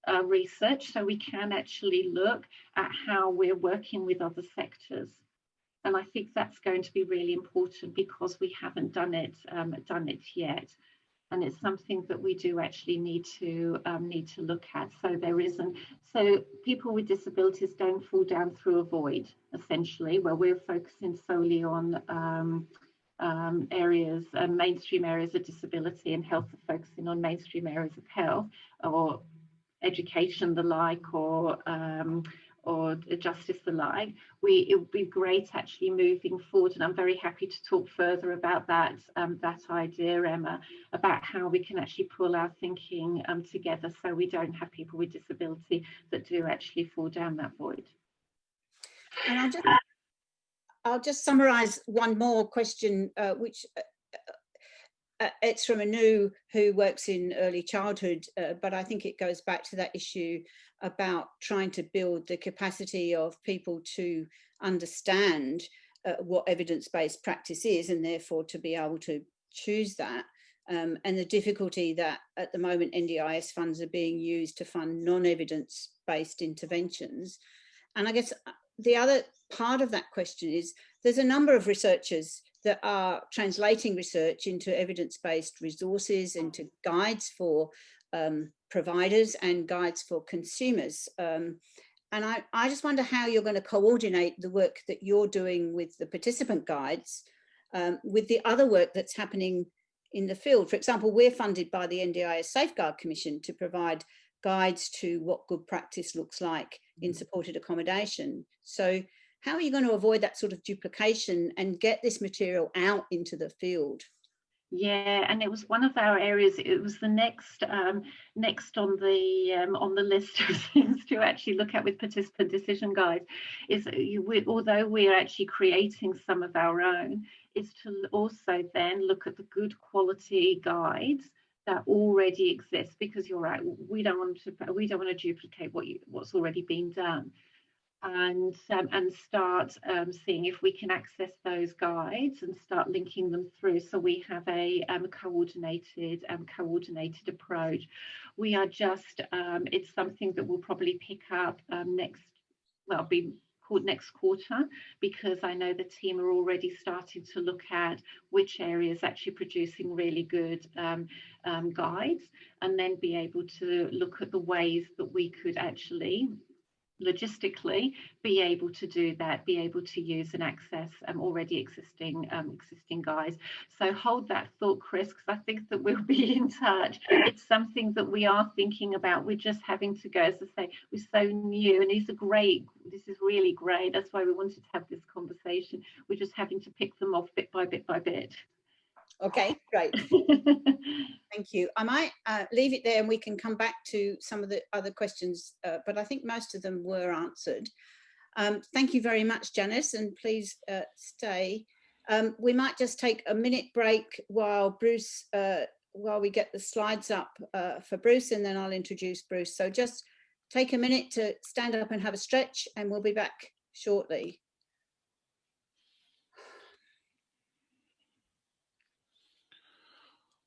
uh, research. So we can actually look at how we're working with other sectors. And I think that's going to be really important because we haven't done it um, done it yet. And it's something that we do actually need to um, need to look at. So there isn't so people with disabilities don't fall down through a void essentially, where we're focusing solely on um, um, areas, uh, mainstream areas of disability, and health are focusing on mainstream areas of health or education, the like, or um, or justice the like, we it would be great actually moving forward. And I'm very happy to talk further about that um, that idea, Emma, about how we can actually pull our thinking um, together so we don't have people with disability that do actually fall down that void. And I'll just, I'll just summarise one more question, uh, which uh, uh, it's from Anu who works in early childhood, uh, but I think it goes back to that issue about trying to build the capacity of people to understand uh, what evidence-based practice is and therefore to be able to choose that. Um, and the difficulty that at the moment NDIS funds are being used to fund non-evidence based interventions. And I guess the other part of that question is there's a number of researchers that are translating research into evidence-based resources, into guides for um, providers and guides for consumers. Um, and I, I just wonder how you're going to coordinate the work that you're doing with the participant guides um, with the other work that's happening in the field. For example, we're funded by the NDIS Safeguard Commission to provide guides to what good practice looks like in supported accommodation. So how are you going to avoid that sort of duplication and get this material out into the field? Yeah, and it was one of our areas. It was the next um, next on the um, on the list <laughs> of things to actually look at with participant decision guides. Is you, we, although we're actually creating some of our own, is to also then look at the good quality guides that already exists Because you're right, we don't want to we don't want to duplicate what you what's already been done. and um, and start um, seeing if we can access those guides and start linking them through so we have a um, coordinated um, coordinated approach we are just um, it's something that we'll probably pick up um, next well be next quarter because I know the team are already starting to look at which areas actually producing really good um, um, guides and then be able to look at the ways that we could actually logistically be able to do that be able to use and access um, already existing um, existing guys. So hold that thought chris because i think that we'll <laughs> be in touch. It's something that we are thinking about. We're just having to go as i say we're so new and these are great this is really great. That's why we wanted to have this conversation. We're just having to pick them off bit by bit by bit Okay, great. <laughs> Thank you. I might uh, leave it there and we can come back to some of the other questions, uh, but I think most of them were answered. Um, thank you very much, Janice, and please uh, stay. Um, we might just take a minute break while Bruce, uh, while we get the slides up uh, for Bruce, and then I'll introduce Bruce. So just take a minute to stand up and have a stretch, and we'll be back shortly.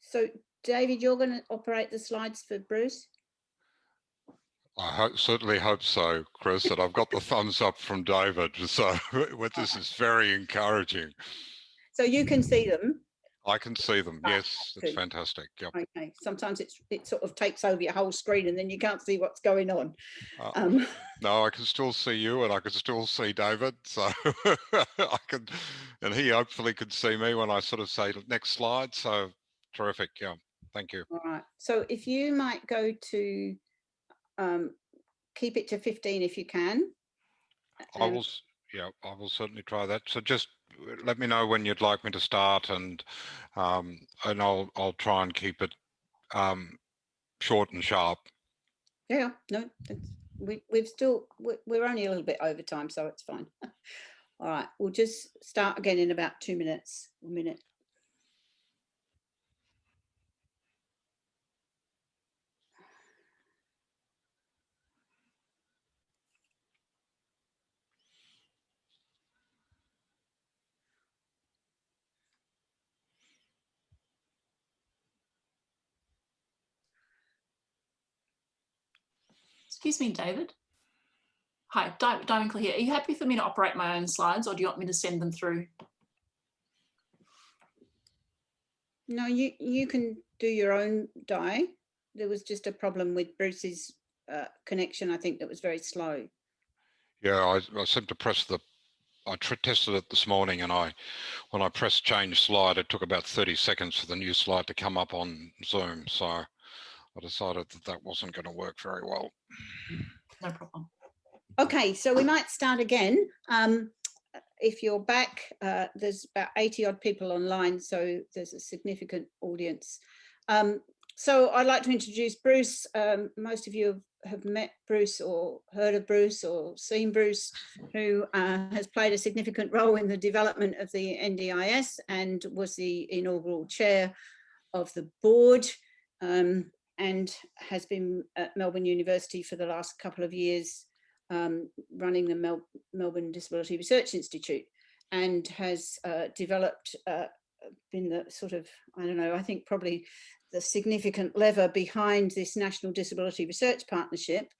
So David, you're going to operate the slides for Bruce? I hope, certainly hope so, Chris, and I've got the thumbs up from David. So <laughs> what this is very encouraging. So you can see them? I can see them. Ah, yes, it's fantastic. Yep. Okay. Sometimes it's it sort of takes over your whole screen and then you can't see what's going on. Uh, Um, <laughs> no, I can still see you and I can still see David. So <laughs> I can, and he hopefully could see me when I sort of say next slide. So terrific. Yeah. Thank you. all right. So if you might go to um, keep it to 15 if you can. I will, yeah, I will certainly try that. So just uh, let me know when you'd like me to start and, um, and I'll, I'll try and keep it, um, short and sharp. Yeah, no, we, we've still, we're, we're only a little bit over time, so it's fine. <laughs> All right, we'll just start again in about two minutes, a minute. Excuse me, David. Hi, Di- Diamond Clear here. Are you happy for me to operate my own slides or do you want me to send them through? No, you, you can do your own die. There was just a problem with Bruce's uh, connection, I think, that was very slow. Yeah, I, I seem to press the, I tr- tested it this morning and I, when I pressed change slide, it took about 30 seconds for the new slide to come up on Zoom. So I decided that that wasn't going to work very well. No problem. Okay, so we might start again. Um, if you're back, uh, there's about 80 odd people online, so there's a significant audience. Um, so I'd like to introduce Bruce. Um, most of you have, have met Bruce or heard of Bruce or seen Bruce, who uh, has played a significant role in the development of the NDIS and was the inaugural chair of the board um, and has been at Melbourne University for the last couple of years um, running the Mel Melbourne Disability Research Institute and has uh, developed, uh, been the sort of, I don't know, I think probably the significant lever behind this National Disability Research Partnership,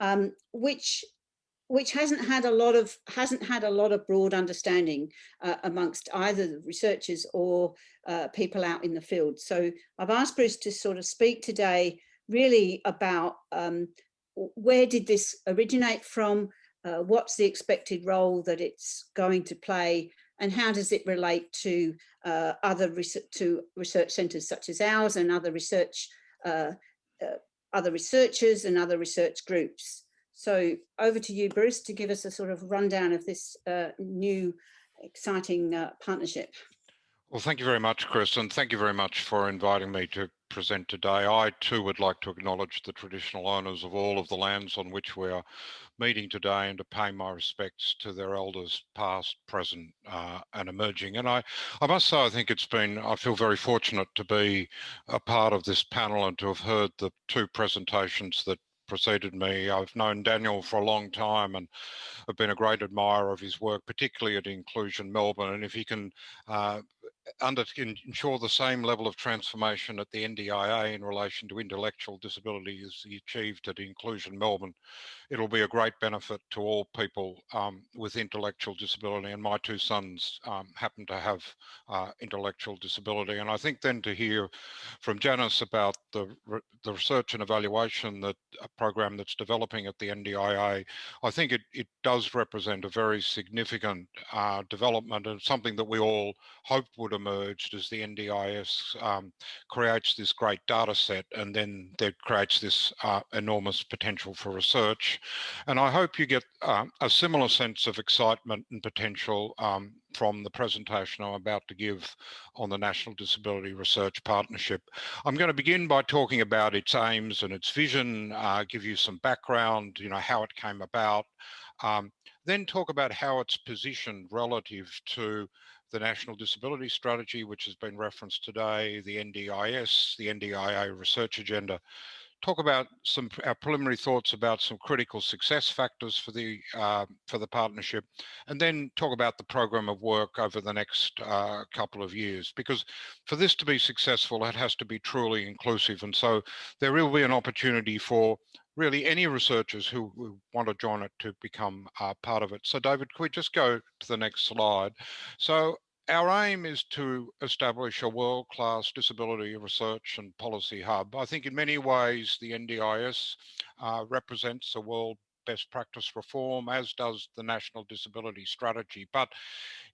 um, which which hasn't had a lot of hasn't had a lot of broad understanding uh, amongst either the researchers or uh, people out in the field. So I've asked Bruce to sort of speak today really about um, where did this originate from? Uh, what's the expected role that it's going to play? And how does it relate to uh, other research, to research centres such as ours and other research, uh, uh, other researchers and other research groups? So over to you, Bruce, to give us a sort of rundown of this uh, new exciting uh, partnership. Well, thank you very much, Chris, and thank you very much for inviting me to present today. I too would like to acknowledge the traditional owners of all of the lands on which we are meeting today and to pay my respects to their elders past, present uh, and emerging. And I, I must say, I think it's been, I feel very fortunate to be a part of this panel and to have heard the two presentations that preceded me. I've known Daniel for a long time and have been a great admirer of his work, particularly at Inclusion Melbourne. And if he can uh, under ensure the same level of transformation at the NDIA in relation to intellectual disability as he achieved at Inclusion Melbourne, it'll be a great benefit to all people um, with intellectual disability. And my two sons um, happen to have uh, intellectual disability. And I think then to hear from Janice about the, the research and evaluation that a program that's developing at the NDIA, I think it, it does represent a very significant uh, development and something that we all hope would emerge as the NDIS um, creates this great data set and then that creates this uh, enormous potential for research. And I hope you get uh, a similar sense of excitement and potential um, from the presentation I'm about to give on the National Disability Research Partnership. I'm going to begin by talking about its aims and its vision, uh, give you some background, you know, how it came about, um, then talk about how it's positioned relative to the National Disability Strategy, which has been referenced today, the NDIS, the NDIA Research Agenda, talk about some our preliminary thoughts about some critical success factors for the uh, for the partnership, and then talk about the program of work over the next uh, couple of years. Because for this to be successful, it has to be truly inclusive, and so there will be an opportunity for really any researchers who, who want to join it to become uh, part of it. So David, could we just go to the next slide? So our aim is to establish a world-class disability research and policy hub. I think in many ways the NDIS uh, represents a world best practice reform, as does the National Disability Strategy. But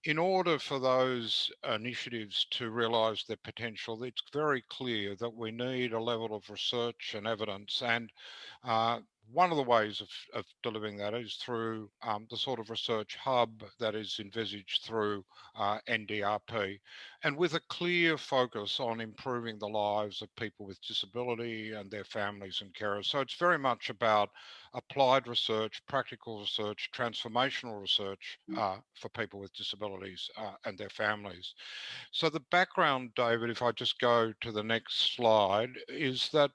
in order for those initiatives to realise their potential, it's very clear that we need a level of research and evidence and uh, one of the ways of, of delivering that is through um, the sort of research hub that is envisaged through uh, NDRP and with a clear focus on improving the lives of people with disability and their families and carers. So it's very much about applied research, practical research, transformational research mm. uh, for people with disabilities uh, and their families. So the background, David, if I just go to the next slide, is that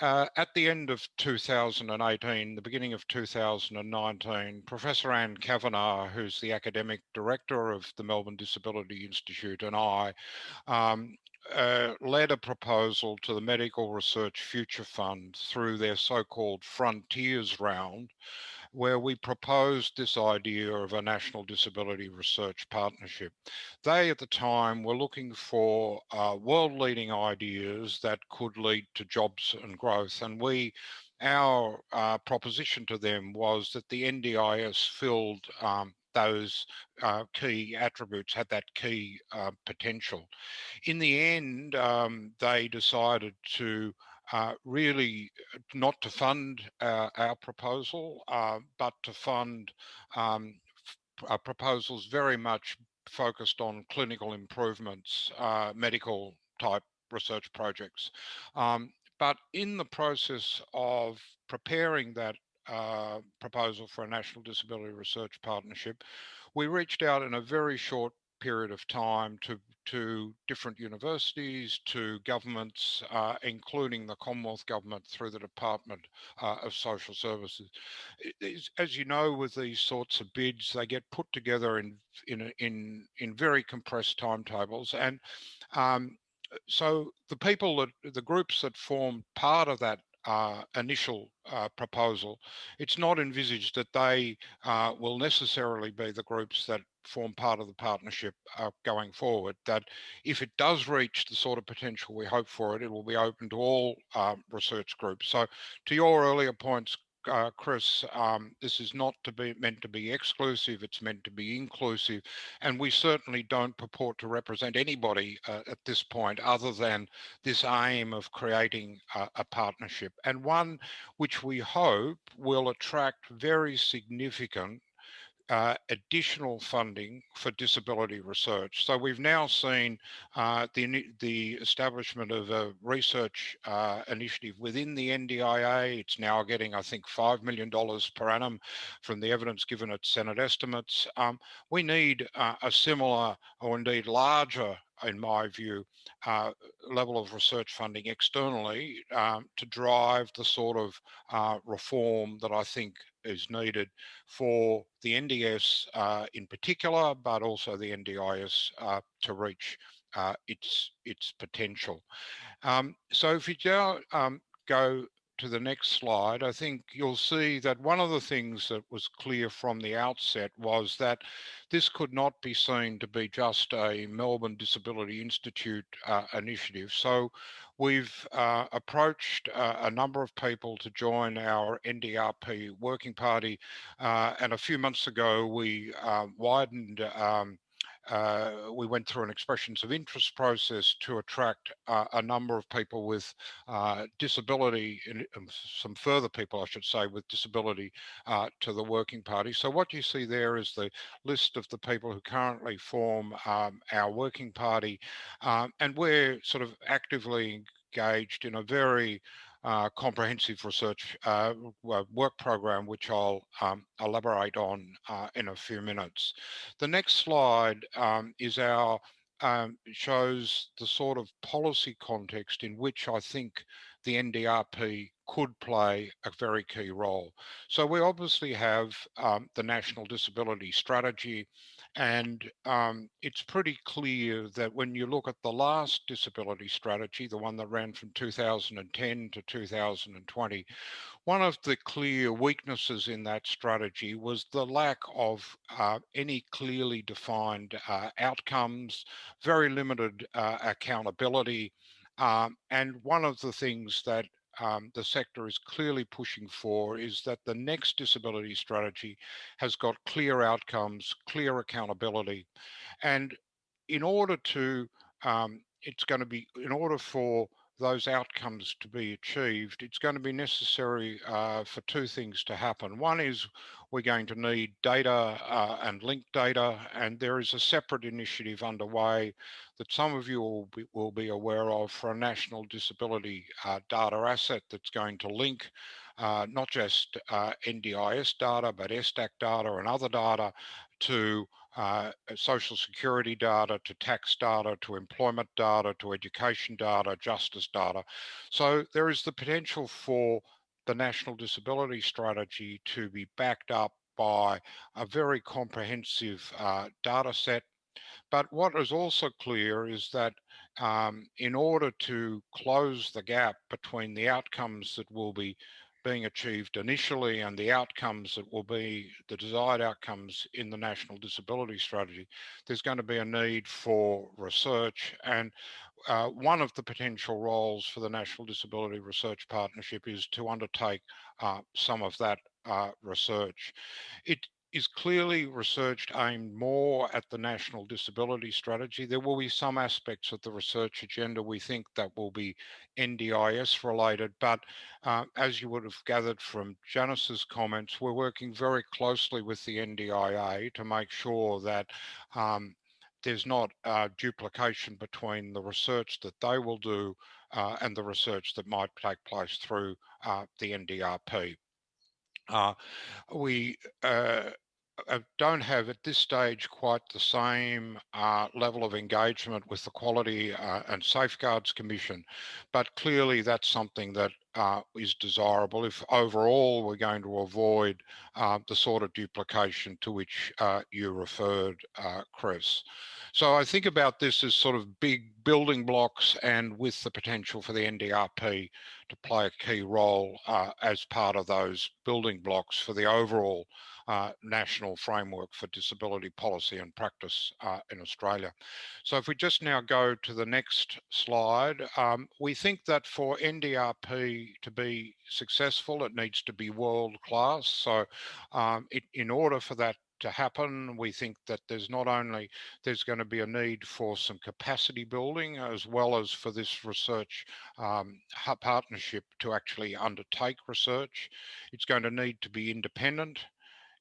uh, at the end of 2018, the beginning of 2019, Professor Anne Kavanagh, who's the academic director of the Melbourne Disability Institute, and I um, uh, led a proposal to the Medical Research Future Fund through their so-called Frontiers round, where we proposed this idea of a national disability research partnership. They at the time were looking for uh, world leading ideas that could lead to jobs and growth. And we our uh, proposition to them was that the NDIS filled um, those uh, key attributes, had that key uh, potential. In the end, um, they decided to uh, really uh, not to fund uh, our proposal, uh, but to fund um, uh, proposals very much focused on clinical improvements, medical type research projects. Um, but in the process of preparing that proposal for a National Disability Research Partnership, we reached out in a very short period of time to to different universities, to governments, uh, including the Commonwealth Government through the Department uh, of Social Services. as you know, with these sorts of bids, they get put together in in in in very compressed timetables, and um, so the people that the groups that form part of that uh, initial uh, proposal, it's not envisaged that they uh, will necessarily be the groups that form part of the partnership uh, going forward. That if it does reach the sort of potential we hope for it, it will be open to all um, research groups. So to your earlier points, uh, Chris, um, this is not to be meant to be exclusive, it's meant to be inclusive. And we certainly don't purport to represent anybody uh, at this point other than this aim of creating a, a partnership and one which we hope will attract very significant uh, additional funding for disability research. So we've now seen uh, the, the establishment of a research uh, initiative within the NDIA. It's now getting, I think, $5 million per annum from the evidence given at Senate estimates. Um, we need uh, a similar or indeed larger in my view, uh, level of research funding externally um, to drive the sort of uh, reform that I think is needed for the NDS uh, in particular, but also the NDIS uh, to reach uh, its its potential. Um, so if you now um, go to the next slide, I think you'll see that one of the things that was clear from the outset was that this could not be seen to be just a Melbourne Disability Institute uh, initiative. So we've uh, approached uh, a number of people to join our NDRP working party. Uh, and a few months ago, we uh, widened um, uh, we went through an expressions of interest process to attract uh, a number of people with uh, disability, and some further people, I should say, with disability uh, to the working party. So what you see there is the list of the people who currently form um, our working party, um, and we're sort of actively engaged in a very uh, comprehensive research uh, work program, which I'll um, elaborate on uh, in a few minutes. The next slide um, is our um, shows the sort of policy context in which I think the NDRP could play a very key role. So we obviously have um, the National Disability Strategy, and um, it's pretty clear that when you look at the last disability strategy, the one that ran from 2010 to 2020, one of the clear weaknesses in that strategy was the lack of uh, any clearly defined uh, outcomes, very limited uh, accountability. Um, and one of the things that um, the sector is clearly pushing for is that the next disability strategy has got clear outcomes, clear accountability. And in order to, um, it's going to be, in order for those outcomes to be achieved, it's going to be necessary uh, for two things to happen. One is we're going to need data uh, and linked data, and there is a separate initiative underway that some of you will be, will be aware of for a national disability uh, data asset that's going to link uh, not just uh, NDIS data, but ESTAC data and other data to uh, social security data, to tax data, to employment data, to education data, justice data. So there is the potential for the National Disability Strategy to be backed up by a very comprehensive uh, data set. But what is also clear is that um, in order to close the gap between the outcomes that will be being achieved initially and the outcomes that will be the desired outcomes in the National Disability Strategy, there's going to be a need for research. And uh, one of the potential roles for the National Disability Research Partnership is to undertake uh, some of that uh, research. It is clearly researched aimed more at the national disability strategy. There will be some aspects of the research agenda we think that will be NDIS related, but uh, as you would have gathered from Janice's comments, we're working very closely with the NDIA to make sure that um, there's not uh, duplication between the research that they will do uh, and the research that might take place through uh, the NDRP. Uh, we uh, uh, don't have at this stage quite the same level of engagement with the Quality and Safeguards Commission, but clearly that's something that uh, is desirable if overall we're going to avoid uh, the sort of duplication to which uh, you referred, Chris. So I think about this as sort of big building blocks and with the potential for the NDRP to play a key role as part of those building blocks for the overall uh, national framework for disability policy and practice uh, in Australia. So if we just now go to the next slide, um, we think that for NDRP to be successful, it needs to be world class. So um, it, in order for that to happen. We think that there's not only there's going to be a need for some capacity building as well as for this research um, partnership to actually undertake research. It's going to need to be independent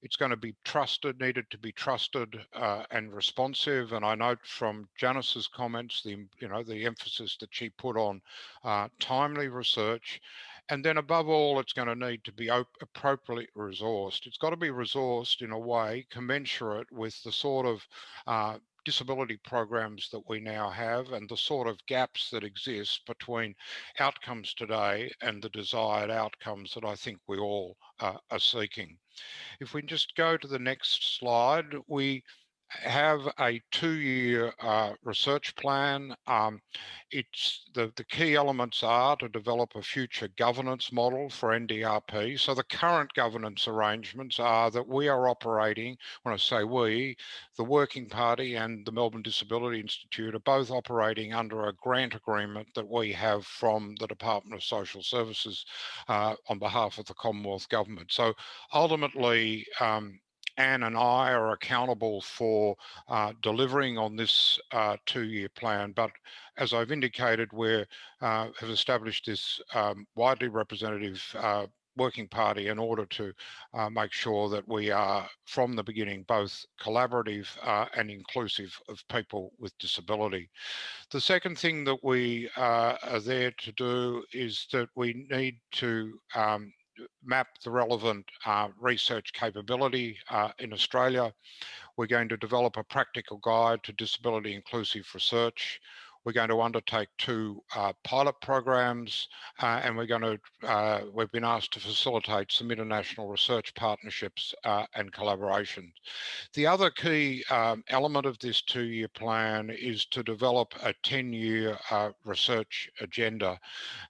it's going to be trusted, needed to be trusted uh, and responsive. And I note from Janice's comments, the you know the emphasis that she put on uh, timely research. And then above all, it's going to need to be appropriately resourced. It's got to be resourced in a way commensurate with the sort of uh, disability programs that we now have and the sort of gaps that exist between outcomes today and the desired outcomes that I think we all uh, are seeking. If we just go to the next slide, we have a two-year uh, research plan. Um, it's the, the key elements are to develop a future governance model for NDRP. So the current governance arrangements are that we are operating, when I say we, the Working Party and the Melbourne Disability Institute are both operating under a grant agreement that we have from the Department of Social Services uh, on behalf of the Commonwealth Government. So ultimately, um, Anne and I are accountable for uh, delivering on this uh, two-year plan. But as I've indicated, we uh, have established this um, widely representative uh, working party in order to uh, make sure that we are from the beginning both collaborative uh, and inclusive of people with disability. The second thing that we uh, are there to do is that we need to um, map the relevant uh, research capability uh, in Australia. We're going to develop a practical guide to disability inclusive research. We're going to undertake two uh, pilot programs uh, and we're going to, uh, we've been asked to facilitate some international research partnerships uh, and collaborations. The other key um, element of this two-year plan is to develop a 10-year uh, research agenda.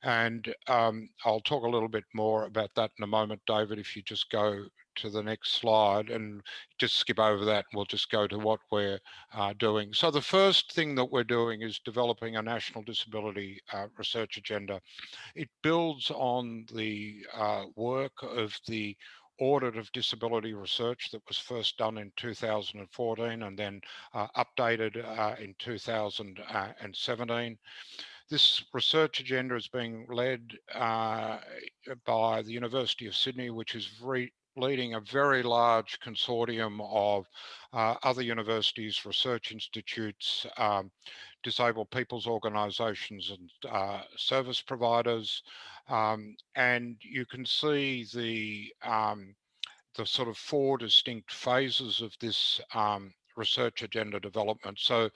And um, I'll talk a little bit more about that in a moment, David, if you just go to the next slide and just skip over that. We'll just go to what we're uh, doing. So the first thing that we're doing is developing a national disability uh, research agenda. It builds on the uh, work of the audit of disability research that was first done in 2014 and then uh, updated uh, in 2017. This research agenda is being led uh, by the University of Sydney, which is leading a very large consortium of uh, other universities, research institutes, um, disabled people's organisations and uh, service providers. Um, and you can see the, um, the sort of four distinct phases of this um, research agenda development. So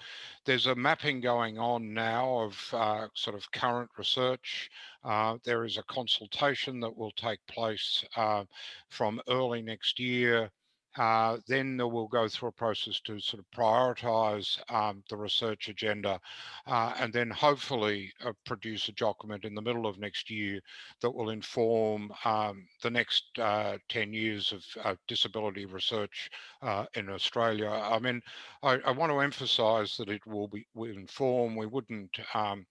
there's a mapping going on now of uh, sort of current research. Uh, there is a consultation that will take place uh, from early next year uh, then we'll go through a process to sort of prioritize um, the research agenda uh, and then hopefully uh, produce a document in the middle of next year that will inform um, the next uh, 10 years of disability research uh, in Australia. I mean, I, I, want to emphasize that it will be will inform, we wouldn't um,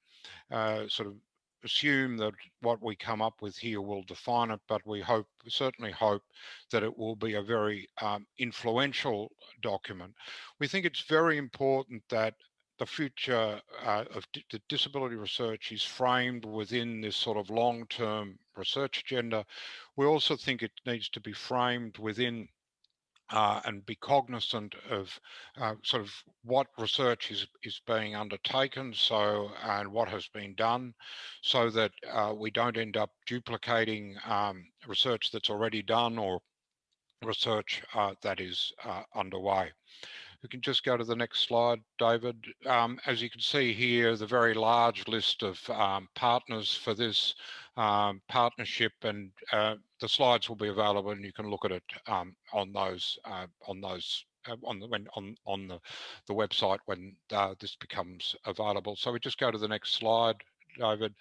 uh, sort of assume that what we come up with here will define it, but we hope, certainly hope that it will be a very um, influential document. We think it's very important that the future uh, of the disability research is framed within this sort of long-term research agenda. We also think it needs to be framed within uh, and be cognizant of uh, sort of what research is is being undertaken so and what has been done so that uh, we don't end up duplicating um, research that's already done or research uh, that is uh, underway. We can just go to the next slide, David. Um, as you can see here, the very large list of um, partners for this um, partnership and uh, the slides will be available and you can look at it um, on those uh, on those uh, on the when on on the the website when uh, this becomes available. So we just go to the next slide, David.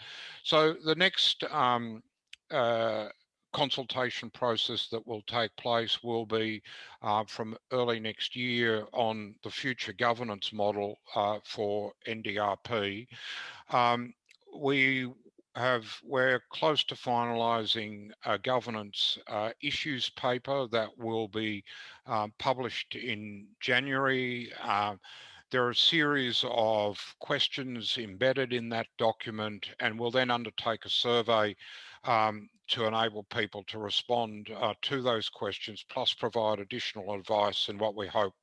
So the next um, uh, consultation process that will take place will be uh, from early next year on the future governance model uh, for NDRP. Um, we have we're close to finalising a governance uh, issues paper that will be uh, published in January. Uh, there are a series of questions embedded in that document and we'll then undertake a survey um, to enable people to respond uh, to those questions, plus provide additional advice in what we hope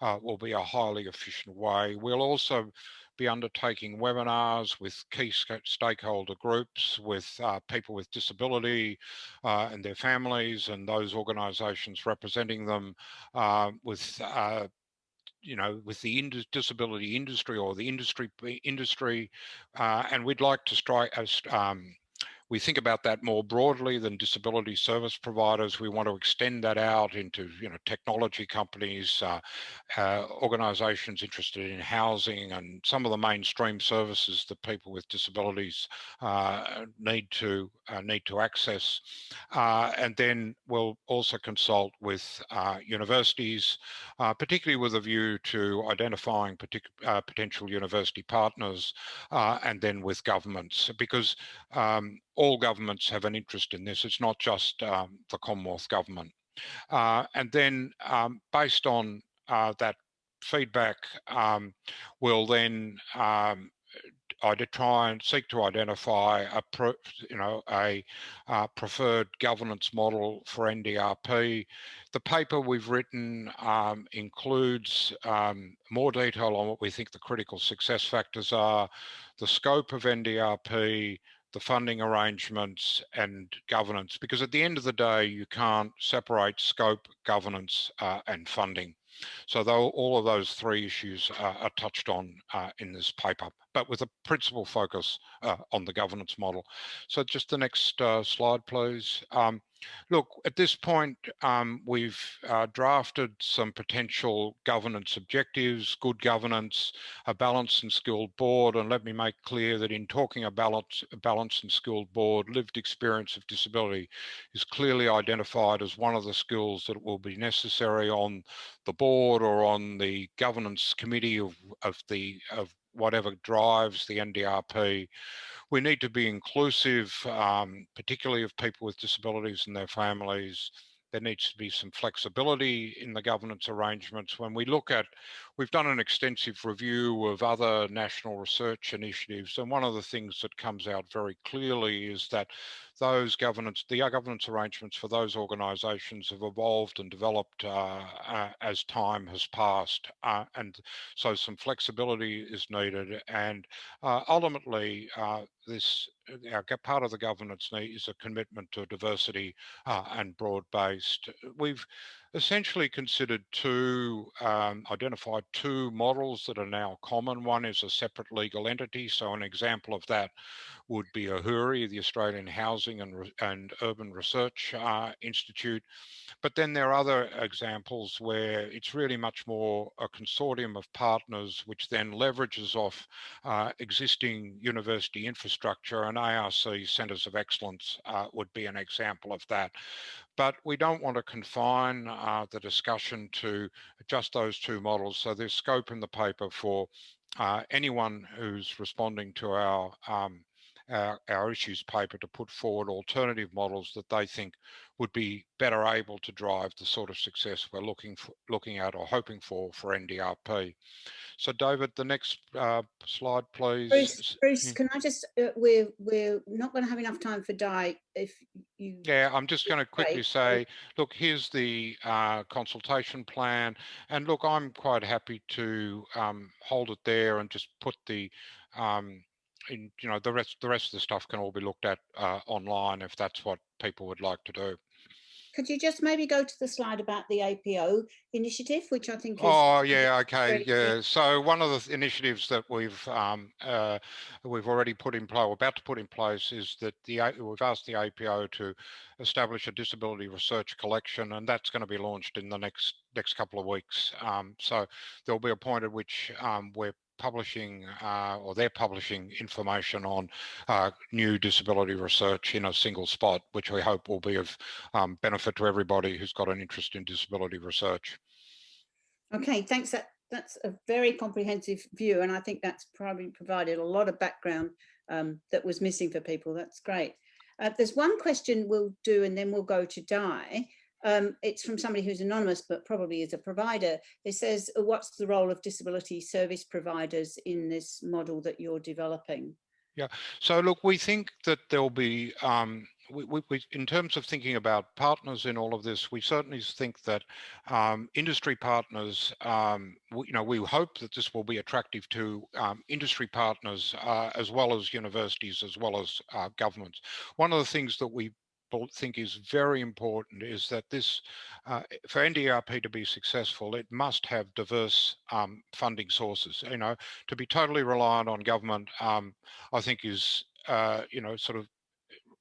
uh, will be a highly efficient way. We'll also be undertaking webinars with key stakeholder groups, with uh, people with disability uh, and their families and those organisations representing them, uh, with uh, you know, with the disability industry or the industry industry, uh, and we'd like to strike um, we think about that more broadly than disability service providers. We want to extend that out into, you know, technology companies, uh, uh, organisations interested in housing, and some of the mainstream services that people with disabilities uh, need to uh, need to access. Uh, and then we'll also consult with uh, universities, particularly with a view to identifying particular potential university partners, and then with governments, because um, all governments have an interest in this. It's not just um, the Commonwealth government. Uh, and then um, based on uh, that feedback, um, we'll then um, I did try and seek to identify a, you know, a uh, preferred governance model for NDRP. The paper we've written um, includes um, more detail on what we think the critical success factors are, the scope of NDRP, the funding arrangements and governance, because at the end of the day, you can't separate scope, governance uh, and funding. So though all of those three issues uh, are touched on uh, in this paper, but with a principal focus uh, on the governance model. So just the next uh, slide, please. Um, Look, at this point, um, we've uh, drafted some potential governance objectives, good governance, a balanced and skilled board. And let me make clear that in talking about a balanced and skilled board, lived experience of disability is clearly identified as one of the skills that will be necessary on the board or on the governance committee of, of the of whatever drives the NDRP we need to be inclusive, um, particularly of people with disabilities and their families. There needs to be some flexibility in the governance arrangements. When we look at, we've done an extensive review of other national research initiatives, and one of the things that comes out very clearly is that those governance, the governance arrangements for those organisations have evolved and developed uh, uh, as time has passed. Uh, and so some flexibility is needed. And uh, ultimately, uh, this our part of the governance need is a commitment to diversity uh, and broad-based. We've essentially considered two, um, identified two models that are now common. One is a separate legal entity. So an example of that would be AHURI, the Australian Housing and, and Urban Research uh, Institute. But then there are other examples where it's really much more a consortium of partners, which then leverages off uh, existing university infrastructure and ARC centres of excellence uh, would be an example of that. But we don't want to confine uh, the discussion to just those two models. So there's scope in the paper for uh, anyone who's responding to our um, our, our, issues paper to put forward alternative models that they think would be better able to drive the sort of success we're looking for, looking at or hoping for for NDRP. So David, the next uh, slide, please. Bruce, Bruce can I just, uh, we're, we're not going to have enough time for Di if you... Yeah, I'm just going to quickly say, look, here's the uh, consultation plan. And look, I'm quite happy to um, hold it there and just put the um, in, you know the rest the rest of the stuff can all be looked at uh, online if that's what people would like to do. Could you just maybe go to the slide about the APO initiative, which I think is. Oh, yeah, okay, yeah. So one of the initiatives that we've um, uh, we've already put in place, or about to put in place, is that the we've asked the APO to establish a disability research collection, and that's going to be launched in the next next couple of weeks. Um, so there'll be a point at which um, we're publishing uh, or they're publishing information on uh, new disability research in a single spot, which we hope will be of um, benefit to everybody who's got an interest in disability research. Okay, thanks. That, that's a very comprehensive view and I think that's probably provided a lot of background um, that was missing for people. That's great. Uh, there's one question we'll do and then we'll go to Di. Um, it's from somebody who's anonymous, but probably is a provider. It says, uh, what's the role of disability service providers in this model that you're developing? Yeah, so look, we think that there'll be um, we, we, we, in terms of thinking about partners in all of this, we certainly think that um, industry partners, um, you know, we hope that this will be attractive to um, industry partners uh, as well as universities, as well as uh, governments. One of the things that we think is very important is that this, uh, for NDRP to be successful, it must have diverse um, funding sources. You know, to be totally reliant on government, um, I think is, uh, you know, sort of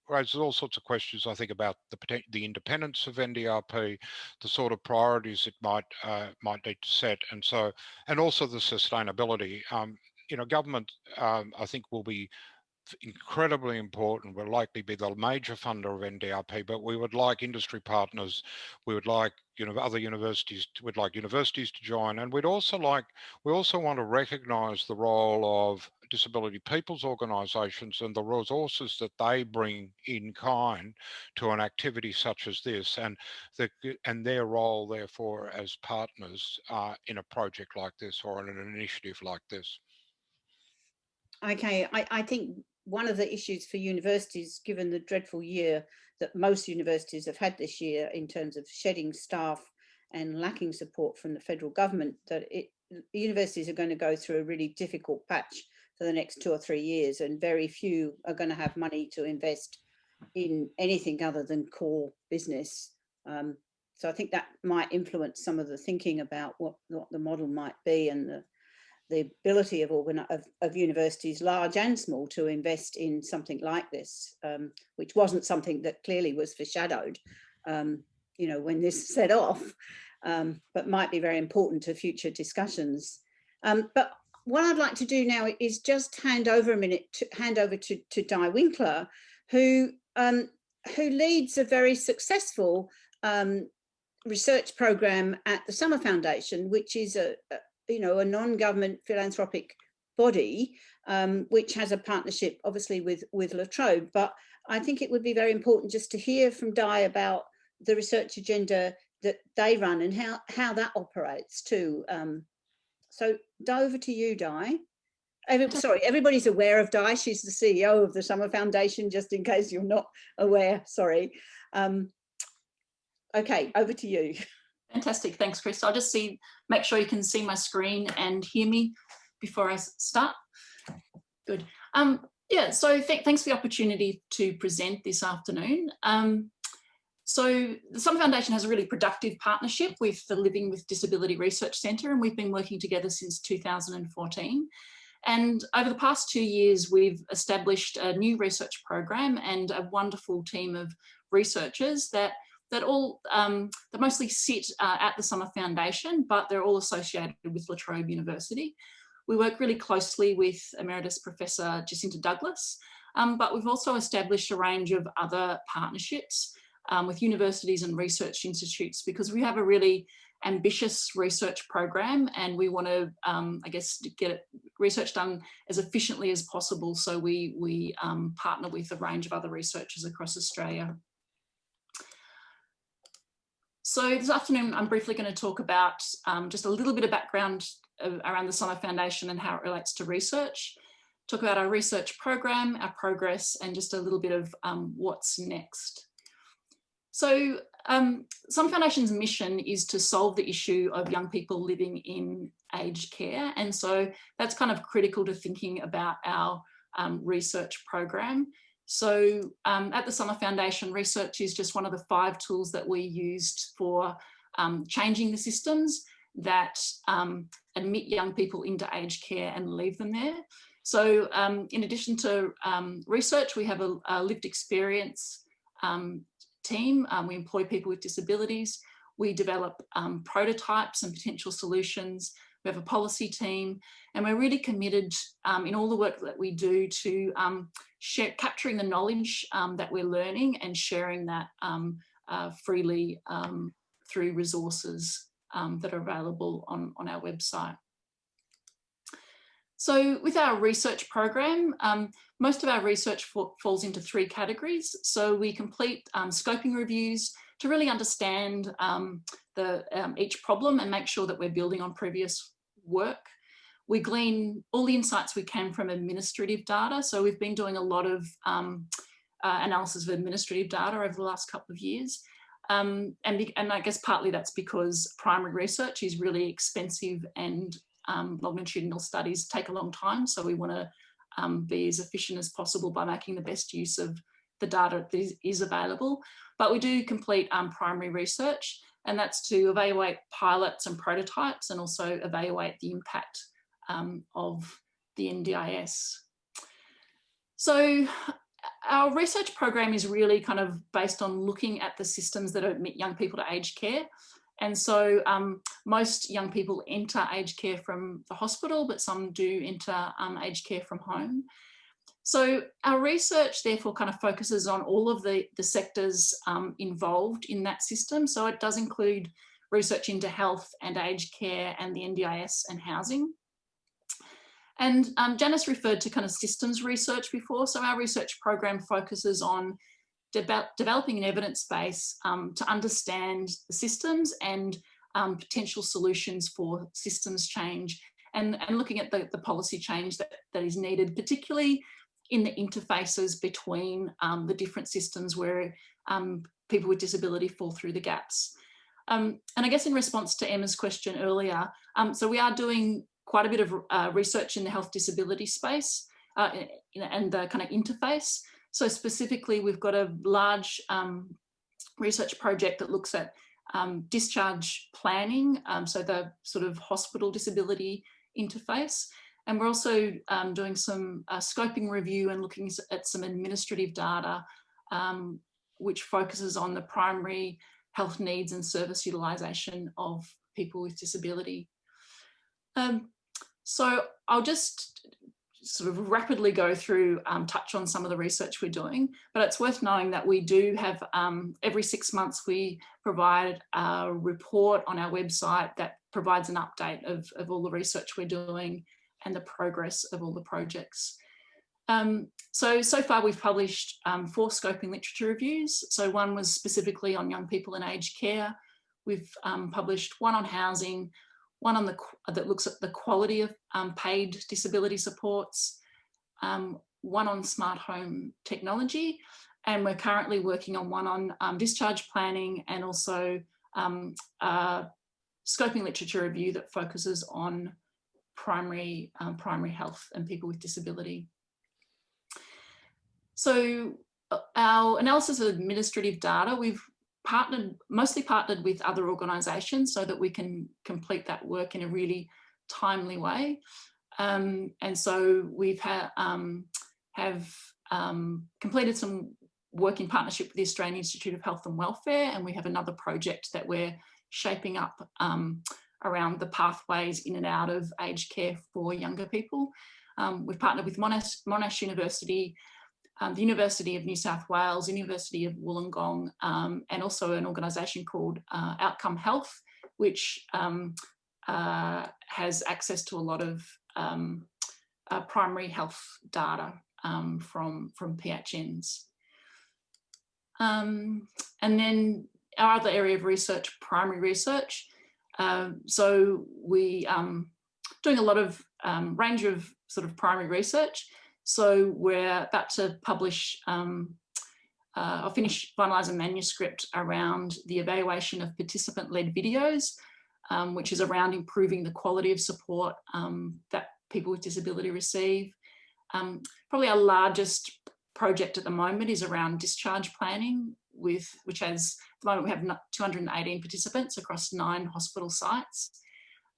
raises all sorts of questions, I think, about the the independence of NDRP, the sort of priorities it might uh, might need to set, and so, and also the sustainability. Um, you know, government, um, I think, will be incredibly important, We'll likely be the major funder of NDRP, but we would like industry partners, we would like you know other universities, to, we'd like universities to join, and we'd also like, we also want to recognise the role of disability people's organisations and the resources that they bring in kind to an activity such as this, and the and their role therefore as partners uh, in a project like this or in an initiative like this. Okay, I, I think one of the issues for universities, given the dreadful year that most universities have had this year in terms of shedding staff and lacking support from the federal government, that it, universities are going to go through a really difficult patch for the next two or three years and very few are going to have money to invest in anything other than core business. Um, so I think that might influence some of the thinking about what, what the model might be and the the ability of, of, of, universities, large and small, to invest in something like this, um, which wasn't something that clearly was foreshadowed, um, you know, when this <laughs> set off, um, but might be very important to future discussions. Um, but what I'd like to do now is just hand over a minute, to, hand over to, to Di Winkler, who, um, who leads a very successful um, research program at the Summer Foundation, which is a, you know, a non-government philanthropic body, um, which has a partnership obviously with, with La Trobe. But I think it would be very important just to hear from Di about the research agenda that they run and how, how that operates too. Um, so Di, over to you, Di. Every, sorry, everybody's aware of Di. She's the CEO of the Summer Foundation, just in case you're not aware, sorry. Um, okay, over to you. <laughs> Fantastic, thanks Chris. I'll just see, make sure you can see my screen and hear me before I start. Good. Um, yeah, so th thanks for the opportunity to present this afternoon. Um, so the Summer Foundation has a really productive partnership with the Living with Disability Research Centre and we've been working together since 2014. And over the past two years, we've established a new research program and a wonderful team of researchers that that all um, that mostly sit uh, at the Summer Foundation, but they're all associated with La Trobe University. We work really closely with Emeritus Professor Jacinta Douglas, um, but we've also established a range of other partnerships um, with universities and research institutes because we have a really ambitious research program and we want to, um, I guess, get research done as efficiently as possible. So we, we um, partner with a range of other researchers across Australia. So this afternoon, I'm briefly going to talk about um, just a little bit of background around the Summer Foundation and how it relates to research, talk about our research program, our progress, and just a little bit of um, what's next. So um, Summer Foundation's mission is to solve the issue of young people living in aged care. And so that's kind of critical to thinking about our um, research program. So um, at the Summer Foundation, research is just one of the five tools that we used for um, changing the systems that um, admit young people into aged care and leave them there. So um, in addition to um, research, we have a, a lived experience um, team. we employ people with disabilities. We develop prototypes and potential solutions. We have a policy team and we're really committed um, in all the work that we do to um, share, capturing the knowledge um, that we're learning and sharing that um, uh, freely um, through resources um, that are available on, on our website. So with our research program, um, most of our research falls into three categories. So we complete um, scoping reviews to really understand um, the, each problem and make sure that we're building on previous work. We glean all the insights we can from administrative data. So we've been doing a lot of um, uh, analysis of administrative data over the last couple of years. Um, and, and I guess partly that's because primary research is really expensive and um, longitudinal studies take a long time. So we want to um, be as efficient as possible by making the best use of the data that is, available. But we do complete um, primary research and that's to evaluate pilots and prototypes and also evaluate the impact um, of the NDIS. So our research program is really kind of based on looking at the systems that admit young people to aged care. And so um, most young people enter aged care from the hospital, but some do enter um, aged care from home. So our research therefore kind of focuses on all of the, the sectors um, involved in that system. So it does include research into health and aged care and the NDIS and housing. And um, Janice referred to kind of systems research before. So our research program focuses on de developing an evidence base um, to understand the systems and um, potential solutions for systems change and, and looking at the, the policy change that, that is needed, particularly in the interfaces between um, the different systems where um, people with disability fall through the gaps. Um, and I guess in response to Emma's question earlier, um, so we are doing quite a bit of uh, research in the health disability space uh, and the kind of interface. So specifically, we've got a large um, research project that looks at um, discharge planning, um, so the sort of hospital disability interface. And we're also um, doing some uh, scoping review and looking at some administrative data, um, which focuses on the primary health needs and service utilisation of people with disability. Um, so I'll just sort of rapidly go through, um, touch on some of the research we're doing, but it's worth knowing that we do have, um, every six months we provide a report on our website that provides an update of, of all the research we're doing and the progress of all the projects. Um, so, so far we've published um, four scoping literature reviews. So one was specifically on young people in aged care. We've um, published one on housing, one on the that looks at the quality of um, paid disability supports, um, one on smart home technology, and we're currently working on one on um, discharge planning and also um, scoping literature review that focuses on primary um, primary health and people with disability. So uh, our analysis of administrative data, we've partnered, mostly partnered with other organisations so that we can complete that work in a really timely way. Um, and so we've ha um, have um, completed some work in partnership with the Australian Institute of Health and Welfare, and we have another project that we're shaping up um, around the pathways in and out of aged care for younger people. Um, we've partnered with Monash, Monash University um, the University of New South Wales, University of Wollongong, um, and also an organisation called uh, Outcome Health, which um, uh, has access to a lot of um, uh, primary health data um, from, from PHNs. And then our other area of research, primary research. so we doing a lot of range of sort of primary research. So we're about to publish um, uh, I'll finish finalise a manuscript around the evaluation of participant-led videos, um, which is around improving the quality of support um, that people with disability receive. Um, probably our largest project at the moment is around discharge planning, with which has, at the moment we have 218 participants across nine hospital sites.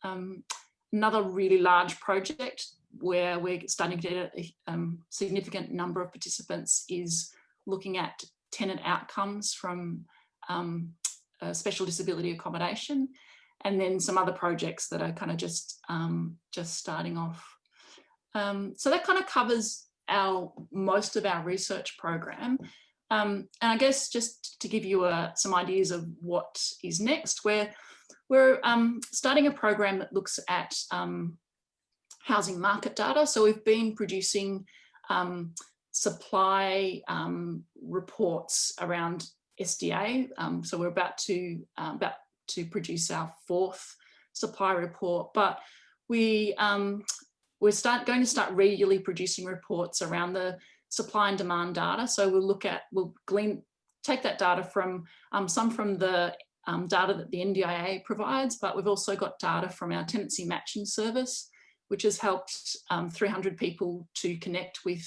Um, another really large project where we're starting to get a um, significant number of participants is looking at tenant outcomes from um, special disability accommodation and then some other projects that are kind of just um, just starting off. Um, so that kind of covers our most of our research program. Um, and I guess just to give you uh, some ideas of what is next, we're, we're um, starting a program that looks at housing market data. So we've been producing um, supply um, reports around SDA. Um, so we're about to uh, about to produce our fourth supply report, but we um, we're start going to start regularly producing reports around the supply and demand data. So we'll look at, we'll glean, take that data from um, some from the um, data that the NDIA provides, but we've also got data from our tenancy matching service, which has helped um, 300 people to connect with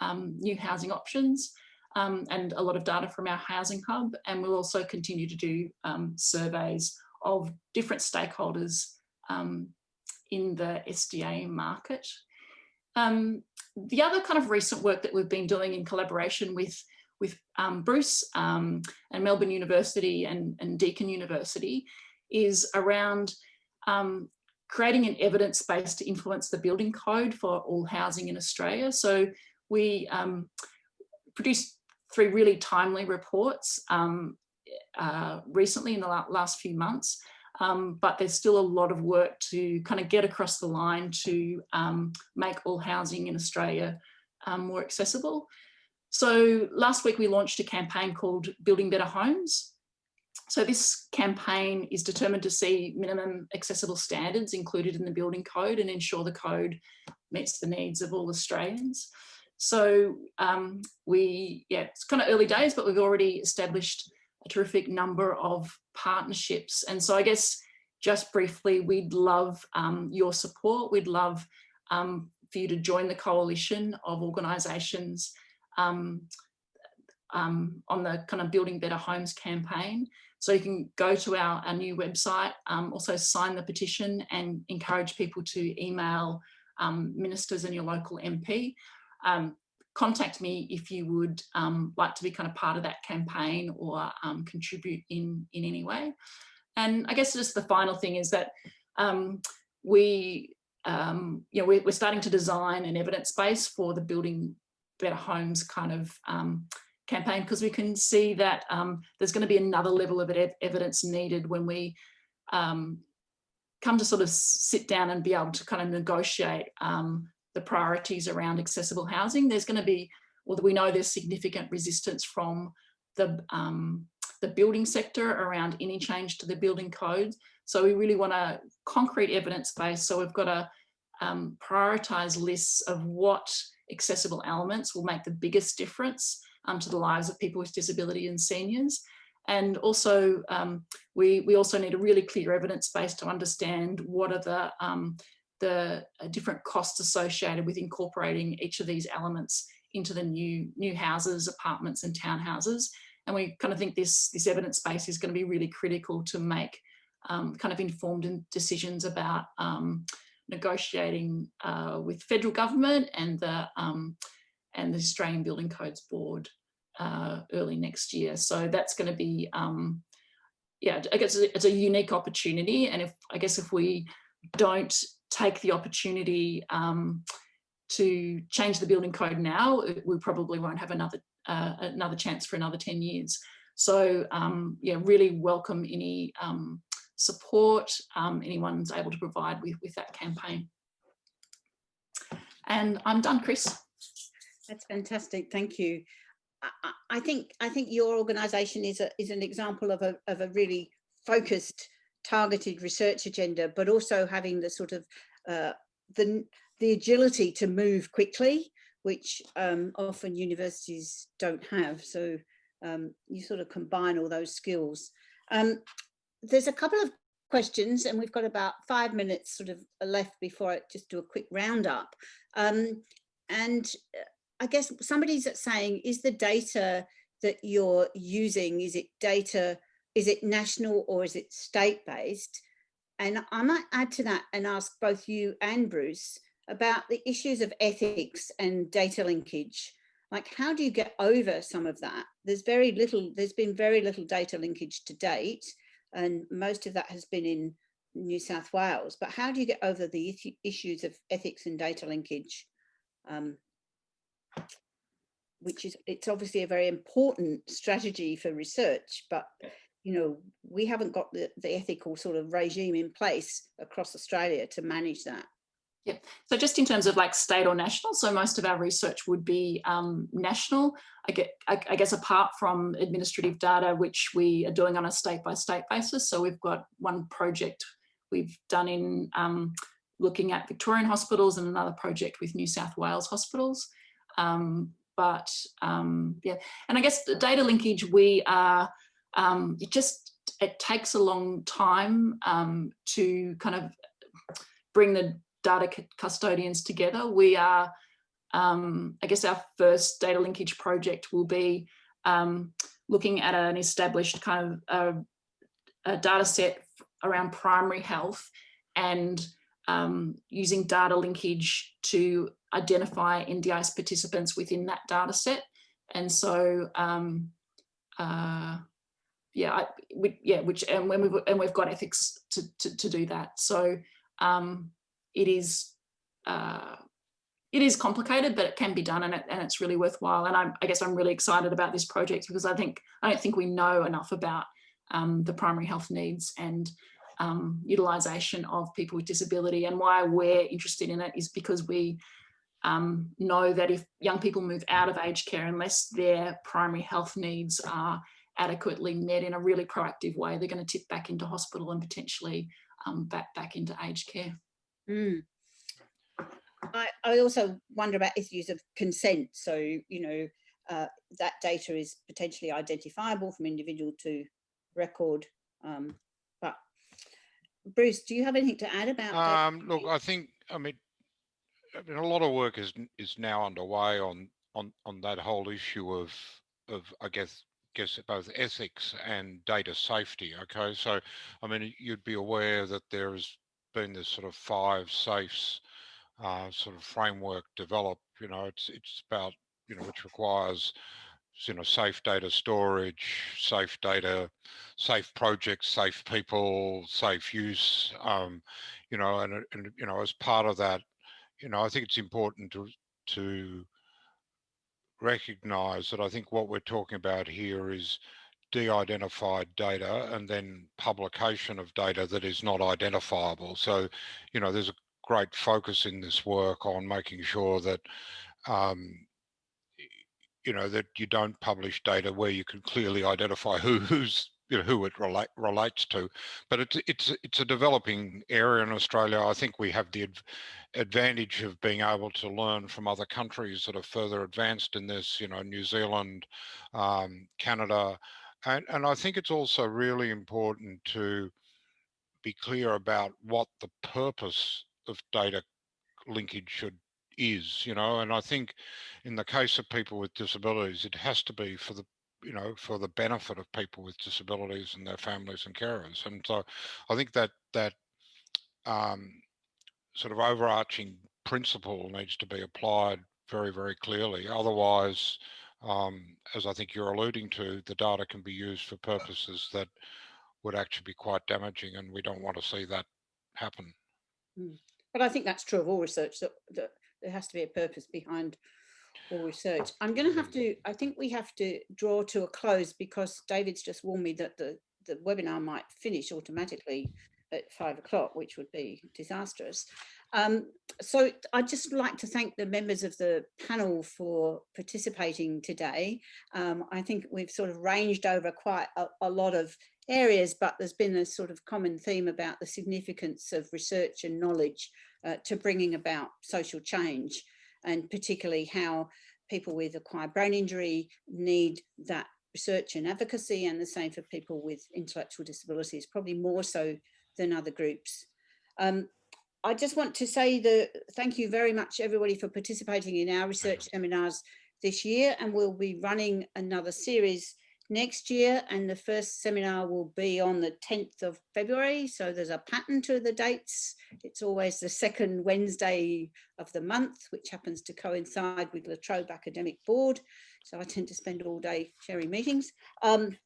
um, new housing options um, and a lot of data from our housing hub. And we'll also continue to do um, surveys of different stakeholders um, in the SDA market. The other kind of recent work that we've been doing in collaboration with with um, Bruce um, and Melbourne University and, and, Deakin University is around um, creating an evidence base to influence the building code for all housing in Australia. So we um, produced three really timely reports um, uh, recently in the last few months, um, but there's still a lot of work to kind of get across the line to um, make all housing in Australia um, more accessible. So last week we launched a campaign called Building Better Homes. So this campaign is determined to see minimum accessible standards included in the building code and ensure the code meets the needs of all Australians. So um, we, yeah, it's kind of early days, but we've already established a terrific number of partnerships. And so I guess just briefly, we'd love um, your support. We'd love um, for you to join the coalition of organisations um, um, on the kind of Building Better Homes campaign. So you can go to our, our new website, um, also sign the petition and encourage people to email um, ministers and your local MP. Um, contact me if you would um, like to be kind of part of that campaign or um, contribute in, in any way. And I guess just the final thing is that um, we, you know, we're, we're, starting to design an evidence base for the building better homes kind of um, campaign because we can see that um, there's going to be another level of evidence needed when we come to sort of sit down and be able to kind of negotiate the priorities around accessible housing. There's going to be, well, we know there's significant resistance from the, um, the building sector around any change to the building code. So we really want a concrete evidence base. So we've got to um, prioritize lists of what accessible elements will make the biggest difference um, to the lives of people with disability and seniors. And also, um, we, we also need a really clear evidence base to understand what are the um, the uh, different costs associated with incorporating each of these elements into the new new houses, apartments and townhouses. And we kind of think this, this evidence base is going to be really critical to make um, kind of informed decisions about um, negotiating uh, with federal government and the um, and the Australian Building Codes Board uh, early next year. So that's going to be, um, yeah, I guess it's a unique opportunity. And if I guess if we don't take the opportunity um, to change the building code now, we probably won't have another uh, another chance for another 10 years. So um, yeah, really welcome any um, support um, anyone's able to provide with, with that campaign. And I'm done, Chris. That's fantastic. Thank you. I, I think I think your organisation is a, is an example of a of a really focused targeted research agenda, but also having the sort of uh, the, the agility to move quickly, which um, often universities don't have. So um, you sort of combine all those skills. Um, there's a couple of questions and we've got about five minutes sort of left before I just do a quick roundup. Um, and uh, I guess somebody's saying, is the data that you're using, is it data is it national or is it state-based? And I might add to that and ask both you and Bruce about the issues of ethics and data linkage. Like, how do you get over some of that? There's very little, there's been very little data linkage to date, and most of that has been in New South Wales. But how do you get over the issues of ethics and data linkage? Um, which is, it's obviously a very important strategy for research, but you know, we haven't got the, the ethical sort of regime in place across Australia to manage that. Yeah, so just in terms of like state or national, so most of our research would be um, national. I, get, I, I, guess apart from administrative data, which we are doing on a state by state basis. So we've got one project we've done in um, looking at Victorian hospitals and another project with New South Wales hospitals. Um, but um, yeah, and I guess the data linkage, we are, um, it just, it takes a long time um, to kind of bring the data custodians together. We are, um, I guess our first data linkage project will be um, looking at an established kind of a, a data set around primary health and um, using data linkage to identify NDIS participants within that data set. And so, um, uh, yeah, I, we, yeah, which and when we've and we've got ethics to to, to do that. So um, it is uh, it is complicated, but it can be done, and it and it's really worthwhile. And I'm, I guess I'm really excited about this project because I think I don't think we know enough about um, the primary health needs and um, utilisation of people with disability. And why we're interested in it is because we um, know that if young people move out of aged care, unless their primary health needs are adequately met in a really proactive way, they're going to tip back into hospital and potentially um, back, back into aged care. Mm. I, I also wonder about issues of consent. So, you know, uh, that data is potentially identifiable from individual to record. Um, but Bruce, do you have anything to add about um, Look, I think, I mean, I mean, a lot of work is is now underway on on on that whole issue of of I guess guess both ethics and data safety. Okay, so I mean, you'd be aware that there's been this sort of five safes uh, sort of framework developed. You know, it's it's about you know which requires you know safe data storage, safe data, safe projects, safe people, safe use. Um, you know, and and you know as part of that, you know, I think it's important to to recognize that I think what we're talking about here is de-identified data and then publication of data that is not identifiable. So, you know, there's a great focus in this work on making sure that, um, you know, that you don't publish data where you can clearly identify who, <laughs> who's you know, who it relate, relates to. But it's it's it's a developing area in Australia. I think we have the advantage of being able to learn from other countries that are further advanced in this. You know, New Zealand, um, Canada, and and I think it's also really important to be clear about what the purpose of data linkage should is you know and i think in the case of people with disabilities it has to be for the you know, for the benefit of people with disabilities and their families and carers. And so I think that that um, sort of overarching principle needs to be applied very, very clearly. Otherwise, um, as I think you're alluding to, the data can be used for purposes that would actually be quite damaging and we don't want to see that happen. Hmm. But I think that's true of all research, that, that there has to be a purpose behind for research. I'm going to have to, I think we have to draw to a close because David's just warned me that the, the webinar might finish automatically at five o'clock, which would be disastrous. Um, so I'd just like to thank the members of the panel for participating today. Um, I think we've sort of ranged over quite a, a, lot of areas, but there's been a sort of common theme about the significance of research and knowledge uh, to bringing about social change and particularly how people with acquired brain injury need that research and advocacy and the same for people with intellectual disabilities, probably more so than other groups. Um, I just want to say that thank you very much everybody for participating in our research seminars this year and we'll be running another series next year and the first seminar will be on the 10th of February. So there's a pattern to the dates. It's always the second Wednesday of the month which happens to coincide with La Trobe Academic Board. So I tend to spend all day chairing meetings. Um,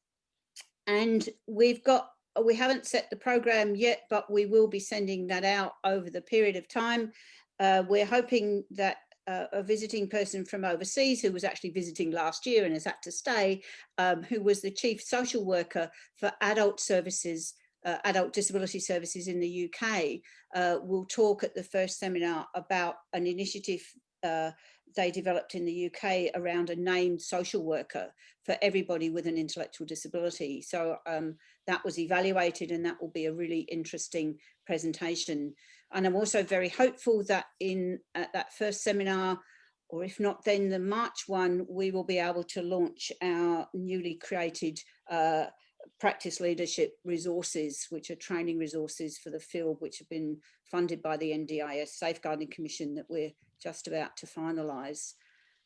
and we've got we haven't set the program yet but we will be sending that out over the period of time. Uh, we're hoping that uh, a visiting person from overseas who was actually visiting last year and has had to stay, um, who was the chief social worker for adult services, uh, adult disability services in the UK, uh, will talk at the first seminar about an initiative uh, they developed in the UK around a named social worker for everybody with an intellectual disability. So um, that was evaluated and that will be a really interesting presentation. And I'm also very hopeful that in at that first seminar, or if not, then the March one, we will be able to launch our newly created uh, practice leadership resources, which are training resources for the field, which have been funded by the NDIS Safeguarding Commission that we're just about to finalise.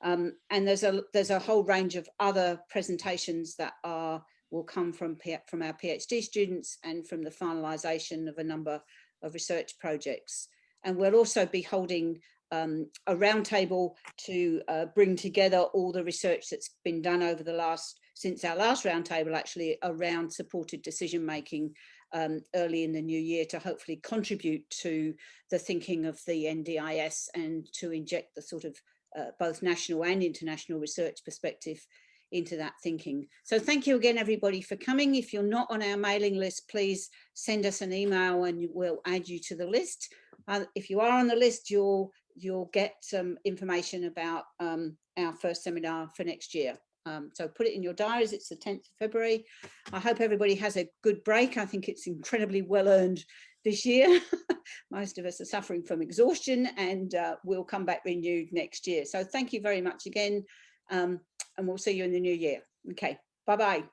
Um, and there's a there's a whole range of other presentations that are will come from from our PhD students and from the finalisation of a number of research projects. And we'll also be holding um, a roundtable to uh, bring together all the research that's been done over the last, since our last roundtable actually around supported decision making um, early in the new year to hopefully contribute to the thinking of the NDIS and to inject the sort of uh, both national and international research perspective into that thinking. So thank you again, everybody, for coming. If you're not on our mailing list, please send us an email and we'll add you to the list. Uh, if you are on the list, you'll you'll get some information about um, our first seminar for next year. Um, so put it in your diaries, it's the 10th of February. I hope everybody has a good break. I think it's incredibly well earned this year. <laughs> Most of us are suffering from exhaustion and uh, we'll come back renewed next year. So thank you very much again um, and we'll see you in the new year. Okay, bye-bye.